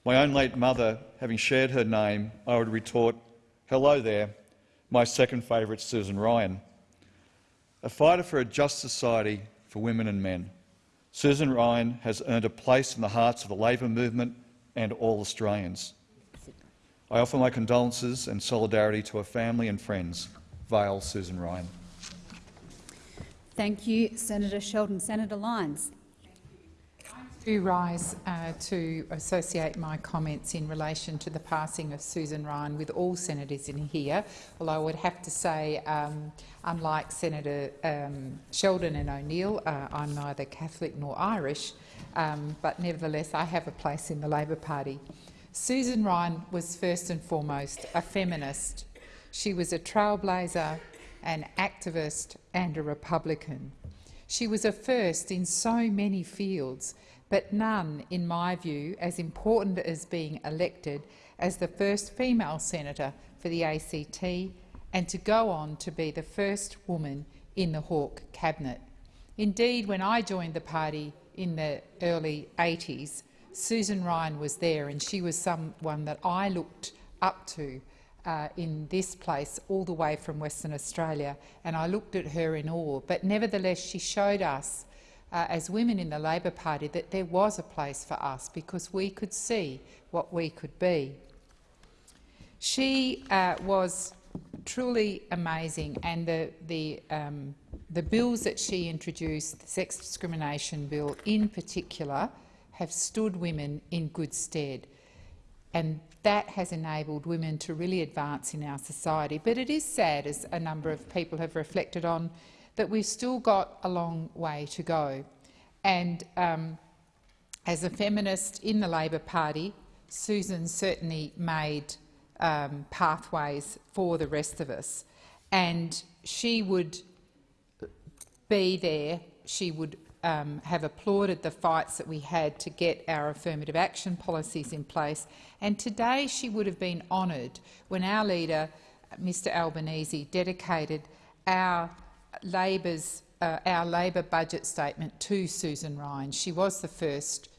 My own late mother, having shared her name, I would retort, hello there, my second favourite Susan Ryan. A fighter for a just society for women and men, Susan Ryan has earned a place in the hearts of the Labor movement and all Australians. I offer my condolences and solidarity to her family and friends. Vale Susan Ryan. Thank you, Senator Sheldon. Senator Lyons. To rise uh, to associate my comments in relation to the passing of Susan Ryan with all senators in here, although I would have to say, um, unlike Senator um, Sheldon and O'Neill, uh, I'm neither Catholic nor Irish, um, but nevertheless I have a place in the Labor Party. Susan Ryan was first and foremost a feminist. She was a trailblazer, an activist and a Republican. She was a first in so many fields, but none, in my view, as important as being elected as the first female senator for the ACT and to go on to be the first woman in the Hawke cabinet. Indeed, when I joined the party in the early 80s, Susan Ryan was there and she was someone that I looked up to uh, in this place all the way from Western Australia, and I looked at her in awe. But nevertheless, she showed us, uh, as women in the Labor Party, that there was a place for us because we could see what we could be. She uh, was truly amazing, and the, the, um, the bills that she introduced, the sex discrimination bill in particular, have stood women in good stead. And that has enabled women to really advance in our society. But it is sad, as a number of people have reflected on, that we've still got a long way to go. And um, as a feminist in the Labor Party, Susan certainly made um, pathways for the rest of us. And she would be there, she would um, have applauded the fights that we had to get our affirmative action policies in place. And today she would have been honoured when our leader, Mr Albanese, dedicated our Labor's uh, our Labor budget statement to Susan Ryan. She was the first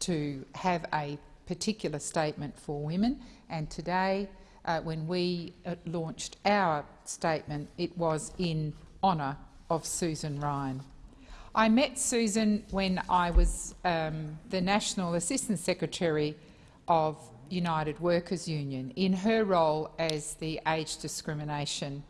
to have a particular statement for women, and today, uh, when we uh, launched our statement, it was in honour of Susan Ryan. I met Susan when I was um, the National Assistant Secretary of United Workers Union in her role as the Age Discrimination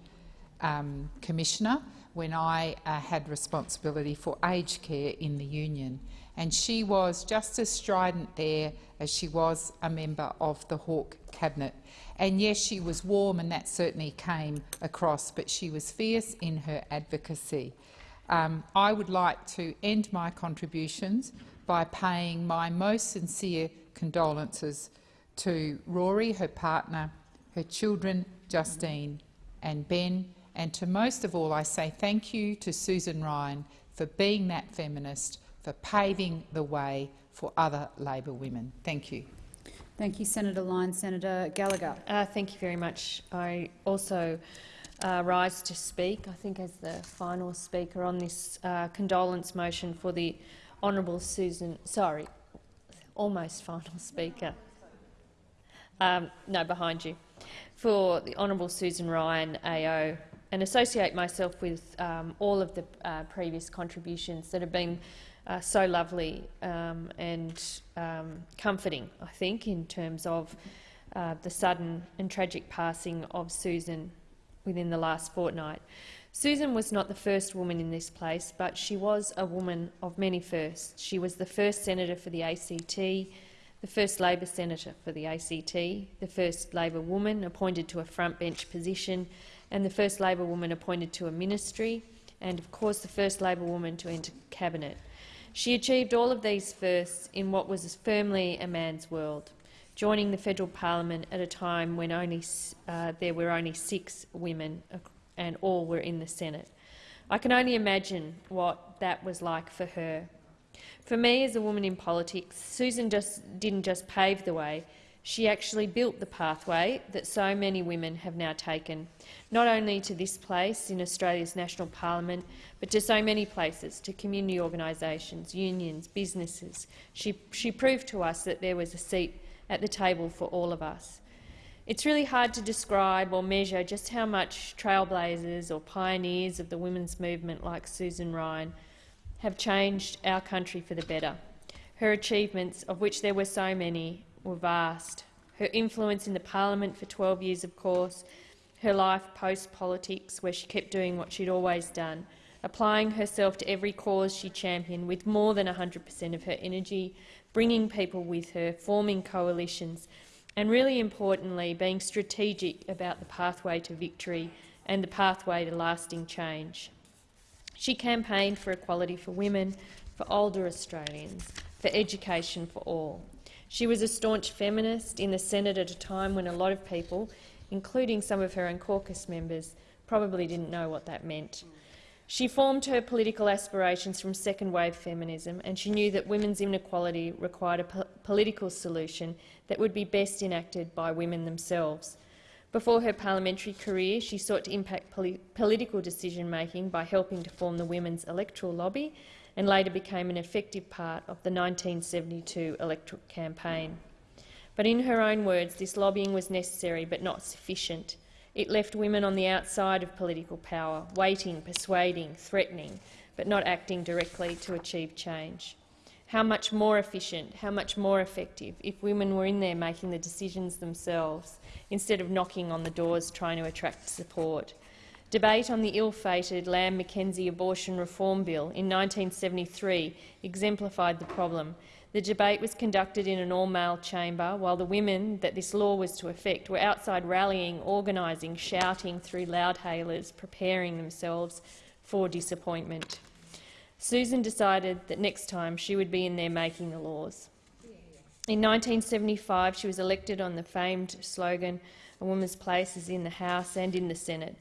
um, Commissioner when I uh, had responsibility for aged care in the union. And she was just as strident there as she was a member of the Hawke cabinet. And yes, she was warm and that certainly came across, but she was fierce in her advocacy. Um, I would like to end my contributions by paying my most sincere condolences to Rory, her partner, her children Justine and Ben, and to most of all I say thank you to Susan Ryan for being that feminist, for paving the way for other Labor women. Thank you. Thank you, Senator Lyons. Senator Gallagher. Uh, thank you very much. I also uh, rise to speak, I think as the final speaker on this uh, condolence motion for the Honourable Susan, sorry, almost final speaker, um, no, behind you, for the Honourable Susan Ryan AO and associate myself with um, all of the uh, previous contributions that have been uh, so lovely um, and um, comforting, I think, in terms of uh, the sudden and tragic passing of Susan within the last fortnight. Susan was not the first woman in this place, but she was a woman of many firsts. She was the first senator for the ACT, the first Labor senator for the ACT, the first Labor woman appointed to a front bench position, and the first Labor woman appointed to a ministry, and of course the first Labor woman to enter cabinet. She achieved all of these firsts in what was firmly a man's world joining the federal parliament at a time when only, uh, there were only six women and all were in the Senate. I can only imagine what that was like for her. For me, as a woman in politics, Susan just didn't just pave the way, she actually built the pathway that so many women have now taken, not only to this place in Australia's national parliament, but to so many places, to community organisations, unions, businesses. She, she proved to us that there was a seat at the table for all of us. It's really hard to describe or measure just how much trailblazers or pioneers of the women's movement like Susan Ryan have changed our country for the better. Her achievements, of which there were so many, were vast. Her influence in the parliament for 12 years, of course, her life post-politics, where she kept doing what she'd always done, applying herself to every cause she championed with more than 100 per cent of her energy, bringing people with her, forming coalitions, and really importantly, being strategic about the pathway to victory and the pathway to lasting change. She campaigned for equality for women, for older Australians, for education for all. She was a staunch feminist in the Senate at a time when a lot of people, including some of her own caucus members, probably didn't know what that meant. She formed her political aspirations from second-wave feminism, and she knew that women's inequality required a po political solution that would be best enacted by women themselves. Before her parliamentary career, she sought to impact poli political decision-making by helping to form the Women's Electoral Lobby and later became an effective part of the 1972 electoral campaign. But in her own words, this lobbying was necessary but not sufficient. It left women on the outside of political power, waiting, persuading, threatening, but not acting directly to achieve change. How much more efficient, how much more effective if women were in there making the decisions themselves instead of knocking on the doors trying to attract support. Debate on the ill-fated Lamb-McKenzie abortion reform bill in 1973 exemplified the problem. The debate was conducted in an all-male chamber, while the women that this law was to affect were outside rallying, organising, shouting through loudhailers, preparing themselves for disappointment. Susan decided that next time she would be in there making the laws. In 1975, she was elected on the famed slogan, a woman's place is in the House and in the Senate.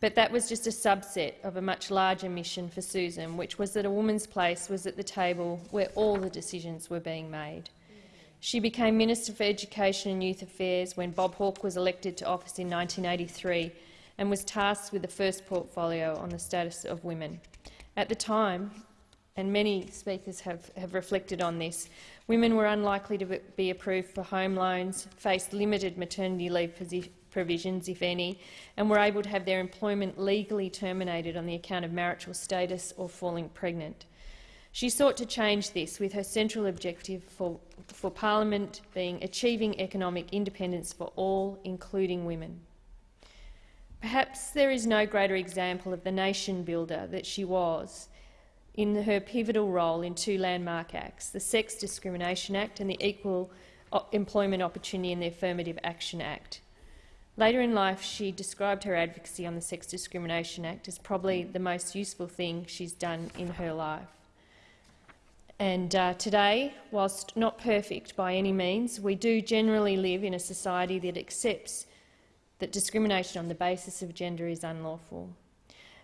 But that was just a subset of a much larger mission for Susan, which was that a woman's place was at the table where all the decisions were being made. She became Minister for Education and Youth Affairs when Bob Hawke was elected to office in 1983 and was tasked with the first portfolio on the status of women. At the time, and many speakers have, have reflected on this, Women were unlikely to be approved for home loans, faced limited maternity leave provisions, if any, and were able to have their employment legally terminated on the account of marital status or falling pregnant. She sought to change this, with her central objective for, for Parliament being achieving economic independence for all, including women. Perhaps there is no greater example of the nation builder that she was in her pivotal role in two landmark acts, the Sex Discrimination Act and the Equal uh, Employment Opportunity and the Affirmative Action Act. Later in life, she described her advocacy on the Sex Discrimination Act as probably the most useful thing she's done in her life. And uh, today, whilst not perfect by any means, we do generally live in a society that accepts that discrimination on the basis of gender is unlawful.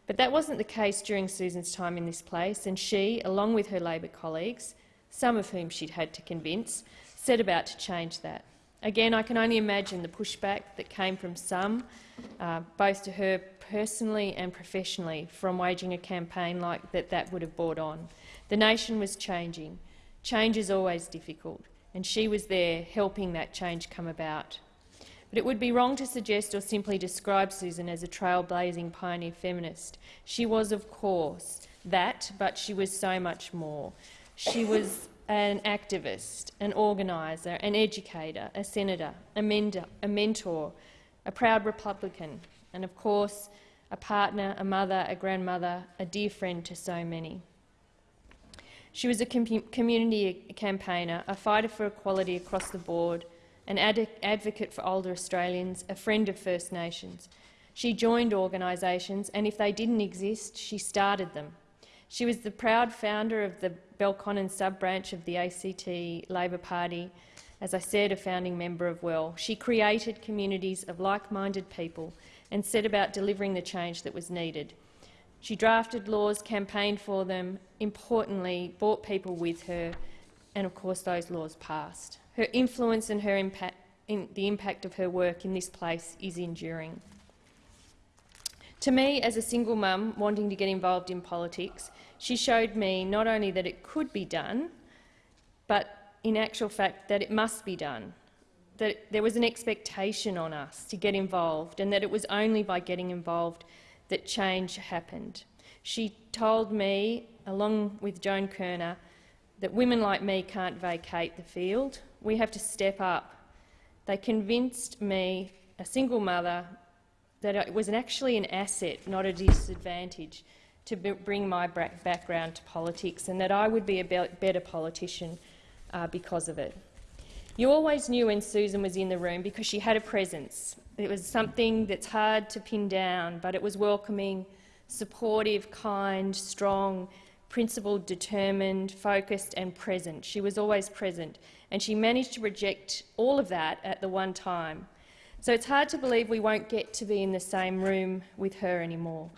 But that wasn't the case during Susan's time in this place, and she, along with her Labor colleagues, some of whom she'd had to convince, set about to change that. Again, I can only imagine the pushback that came from some, uh, both to her personally and professionally, from waging a campaign like that that would have brought on. The nation was changing. Change is always difficult, and she was there helping that change come about. But it would be wrong to suggest or simply describe Susan as a trailblazing pioneer feminist. She was, of course, that, but she was so much more. She was an activist, an organiser, an educator, a senator, a, mender, a mentor, a proud Republican, and of course a partner, a mother, a grandmother, a dear friend to so many. She was a com community campaigner, a fighter for equality across the board, an ad advocate for older Australians, a friend of First Nations. She joined organisations, and if they didn't exist, she started them. She was the proud founder of the Belconnen sub-branch of the ACT Labor Party, as I said, a founding member of WEL. She created communities of like-minded people and set about delivering the change that was needed. She drafted laws, campaigned for them, importantly, brought people with her, and of course those laws passed. Her influence and her impact, in the impact of her work in this place is enduring. To me, as a single mum wanting to get involved in politics, she showed me not only that it could be done, but in actual fact that it must be done, that there was an expectation on us to get involved and that it was only by getting involved that change happened. She told me, along with Joan Kirner, that women like me can't vacate the field. We have to step up. They convinced me, a single mother, that it was actually an asset, not a disadvantage, to bring my background to politics and that I would be a better politician uh, because of it. You always knew when Susan was in the room because she had a presence. It was something that's hard to pin down, but it was welcoming, supportive, kind, strong, principled, determined, focused and present. She was always present, and she managed to reject all of that at the one time. So it's hard to believe we won't get to be in the same room with her anymore.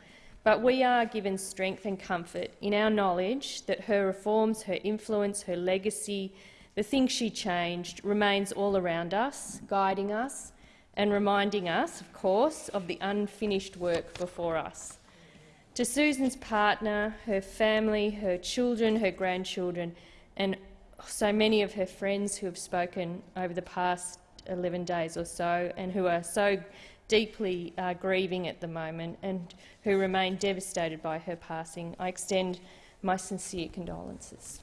But we are given strength and comfort in our knowledge that her reforms, her influence, her legacy, the things she changed remains all around us, guiding us, and reminding us, of course, of the unfinished work before us. To Susan's partner, her family, her children, her grandchildren, and so many of her friends who have spoken over the past 11 days or so and who are so deeply uh, grieving at the moment and who remain devastated by her passing, I extend my sincere condolences.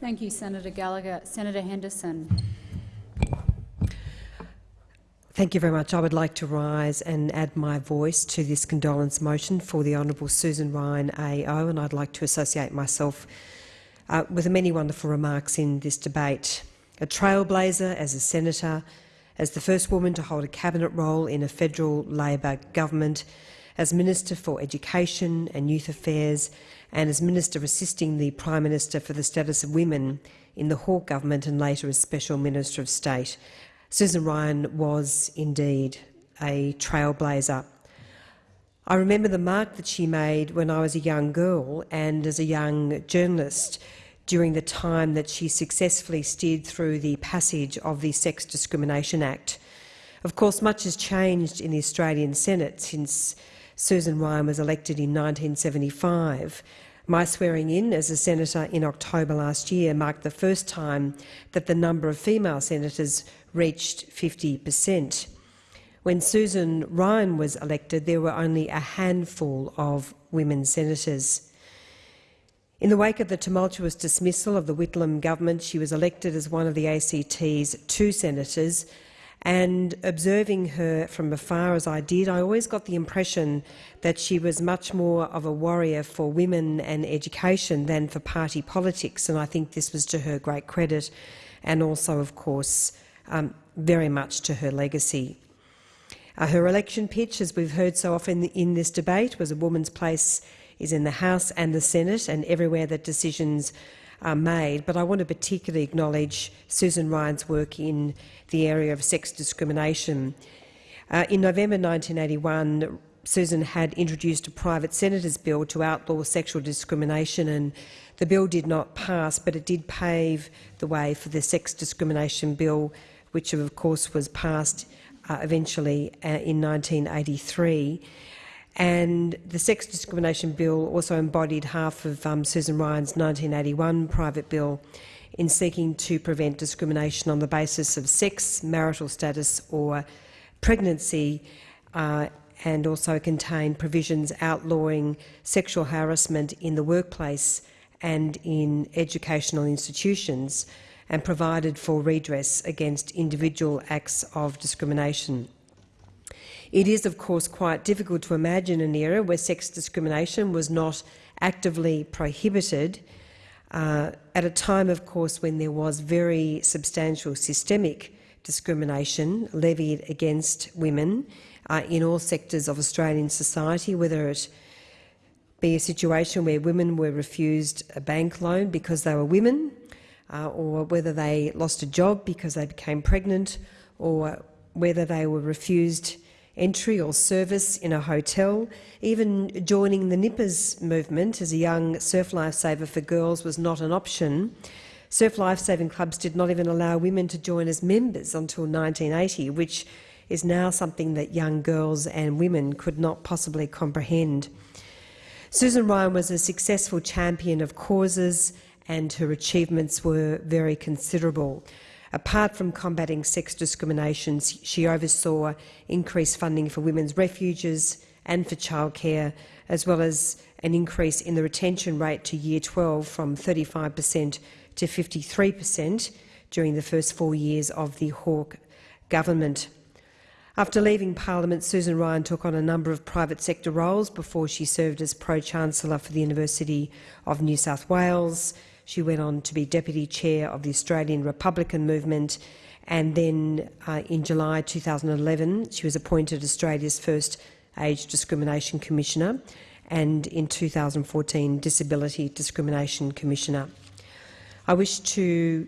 Thank you, Senator Gallagher. Senator Henderson. Thank you very much. I would like to rise and add my voice to this condolence motion for the Honourable Susan Ryan AO, and I'd like to associate myself uh, with the many wonderful remarks in this debate. A trailblazer as a senator, as the first woman to hold a cabinet role in a federal Labor government, as Minister for Education and Youth Affairs, and as Minister assisting the Prime Minister for the Status of Women in the Hawke government and later as Special Minister of State. Susan Ryan was indeed a trailblazer. I remember the mark that she made when I was a young girl and as a young journalist during the time that she successfully steered through the passage of the Sex Discrimination Act. Of course, much has changed in the Australian Senate since Susan Ryan was elected in 1975. My swearing in as a senator in October last year marked the first time that the number of female senators reached 50 per cent. When Susan Ryan was elected, there were only a handful of women senators. In the wake of the tumultuous dismissal of the Whitlam government, she was elected as one of the ACT's two senators, and observing her from afar as I did, I always got the impression that she was much more of a warrior for women and education than for party politics, and I think this was to her great credit, and also, of course, um, very much to her legacy. Uh, her election pitch, as we've heard so often in this debate, was a woman's place is in the House and the Senate and everywhere that decisions are made. But I want to particularly acknowledge Susan Ryan's work in the area of sex discrimination. Uh, in November 1981, Susan had introduced a private senator's bill to outlaw sexual discrimination and the bill did not pass, but it did pave the way for the sex discrimination bill which of course was passed uh, eventually uh, in 1983. And the Sex Discrimination Bill also embodied half of um, Susan Ryan's 1981 private bill in seeking to prevent discrimination on the basis of sex, marital status or pregnancy, uh, and also contained provisions outlawing sexual harassment in the workplace and in educational institutions and provided for redress against individual acts of discrimination. It is, of course, quite difficult to imagine an era where sex discrimination was not actively prohibited, uh, at a time, of course, when there was very substantial systemic discrimination levied against women uh, in all sectors of Australian society, whether it be a situation where women were refused a bank loan because they were women, uh, or whether they lost a job because they became pregnant, or whether they were refused entry or service in a hotel. Even joining the Nippers movement as a young surf lifesaver for girls was not an option. Surf lifesaving clubs did not even allow women to join as members until 1980, which is now something that young girls and women could not possibly comprehend. Susan Ryan was a successful champion of causes and her achievements were very considerable. Apart from combating sex discrimination, she oversaw increased funding for women's refuges and for childcare, as well as an increase in the retention rate to Year 12 from 35 per cent to 53 per cent during the first four years of the Hawke government. After leaving Parliament, Susan Ryan took on a number of private sector roles before she served as Pro-Chancellor for the University of New South Wales. She went on to be Deputy Chair of the Australian Republican Movement and then uh, in July 2011 she was appointed Australia's first Age Discrimination Commissioner and in 2014 Disability Discrimination Commissioner. I wish to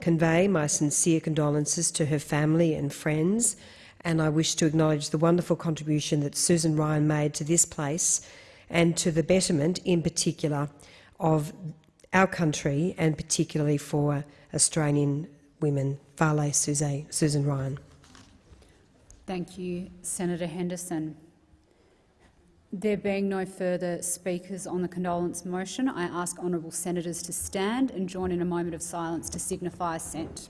convey my sincere condolences to her family and friends and I wish to acknowledge the wonderful contribution that Susan Ryan made to this place and to the betterment, in particular, of our country and particularly for Australian women. Vale Susan Ryan. Thank you, Senator Henderson. There being no further speakers on the condolence motion, I ask honourable senators to stand and join in a moment of silence to signify assent.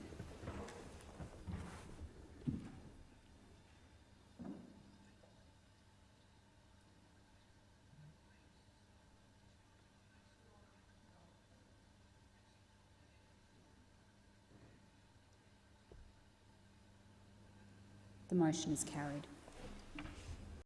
The motion is carried.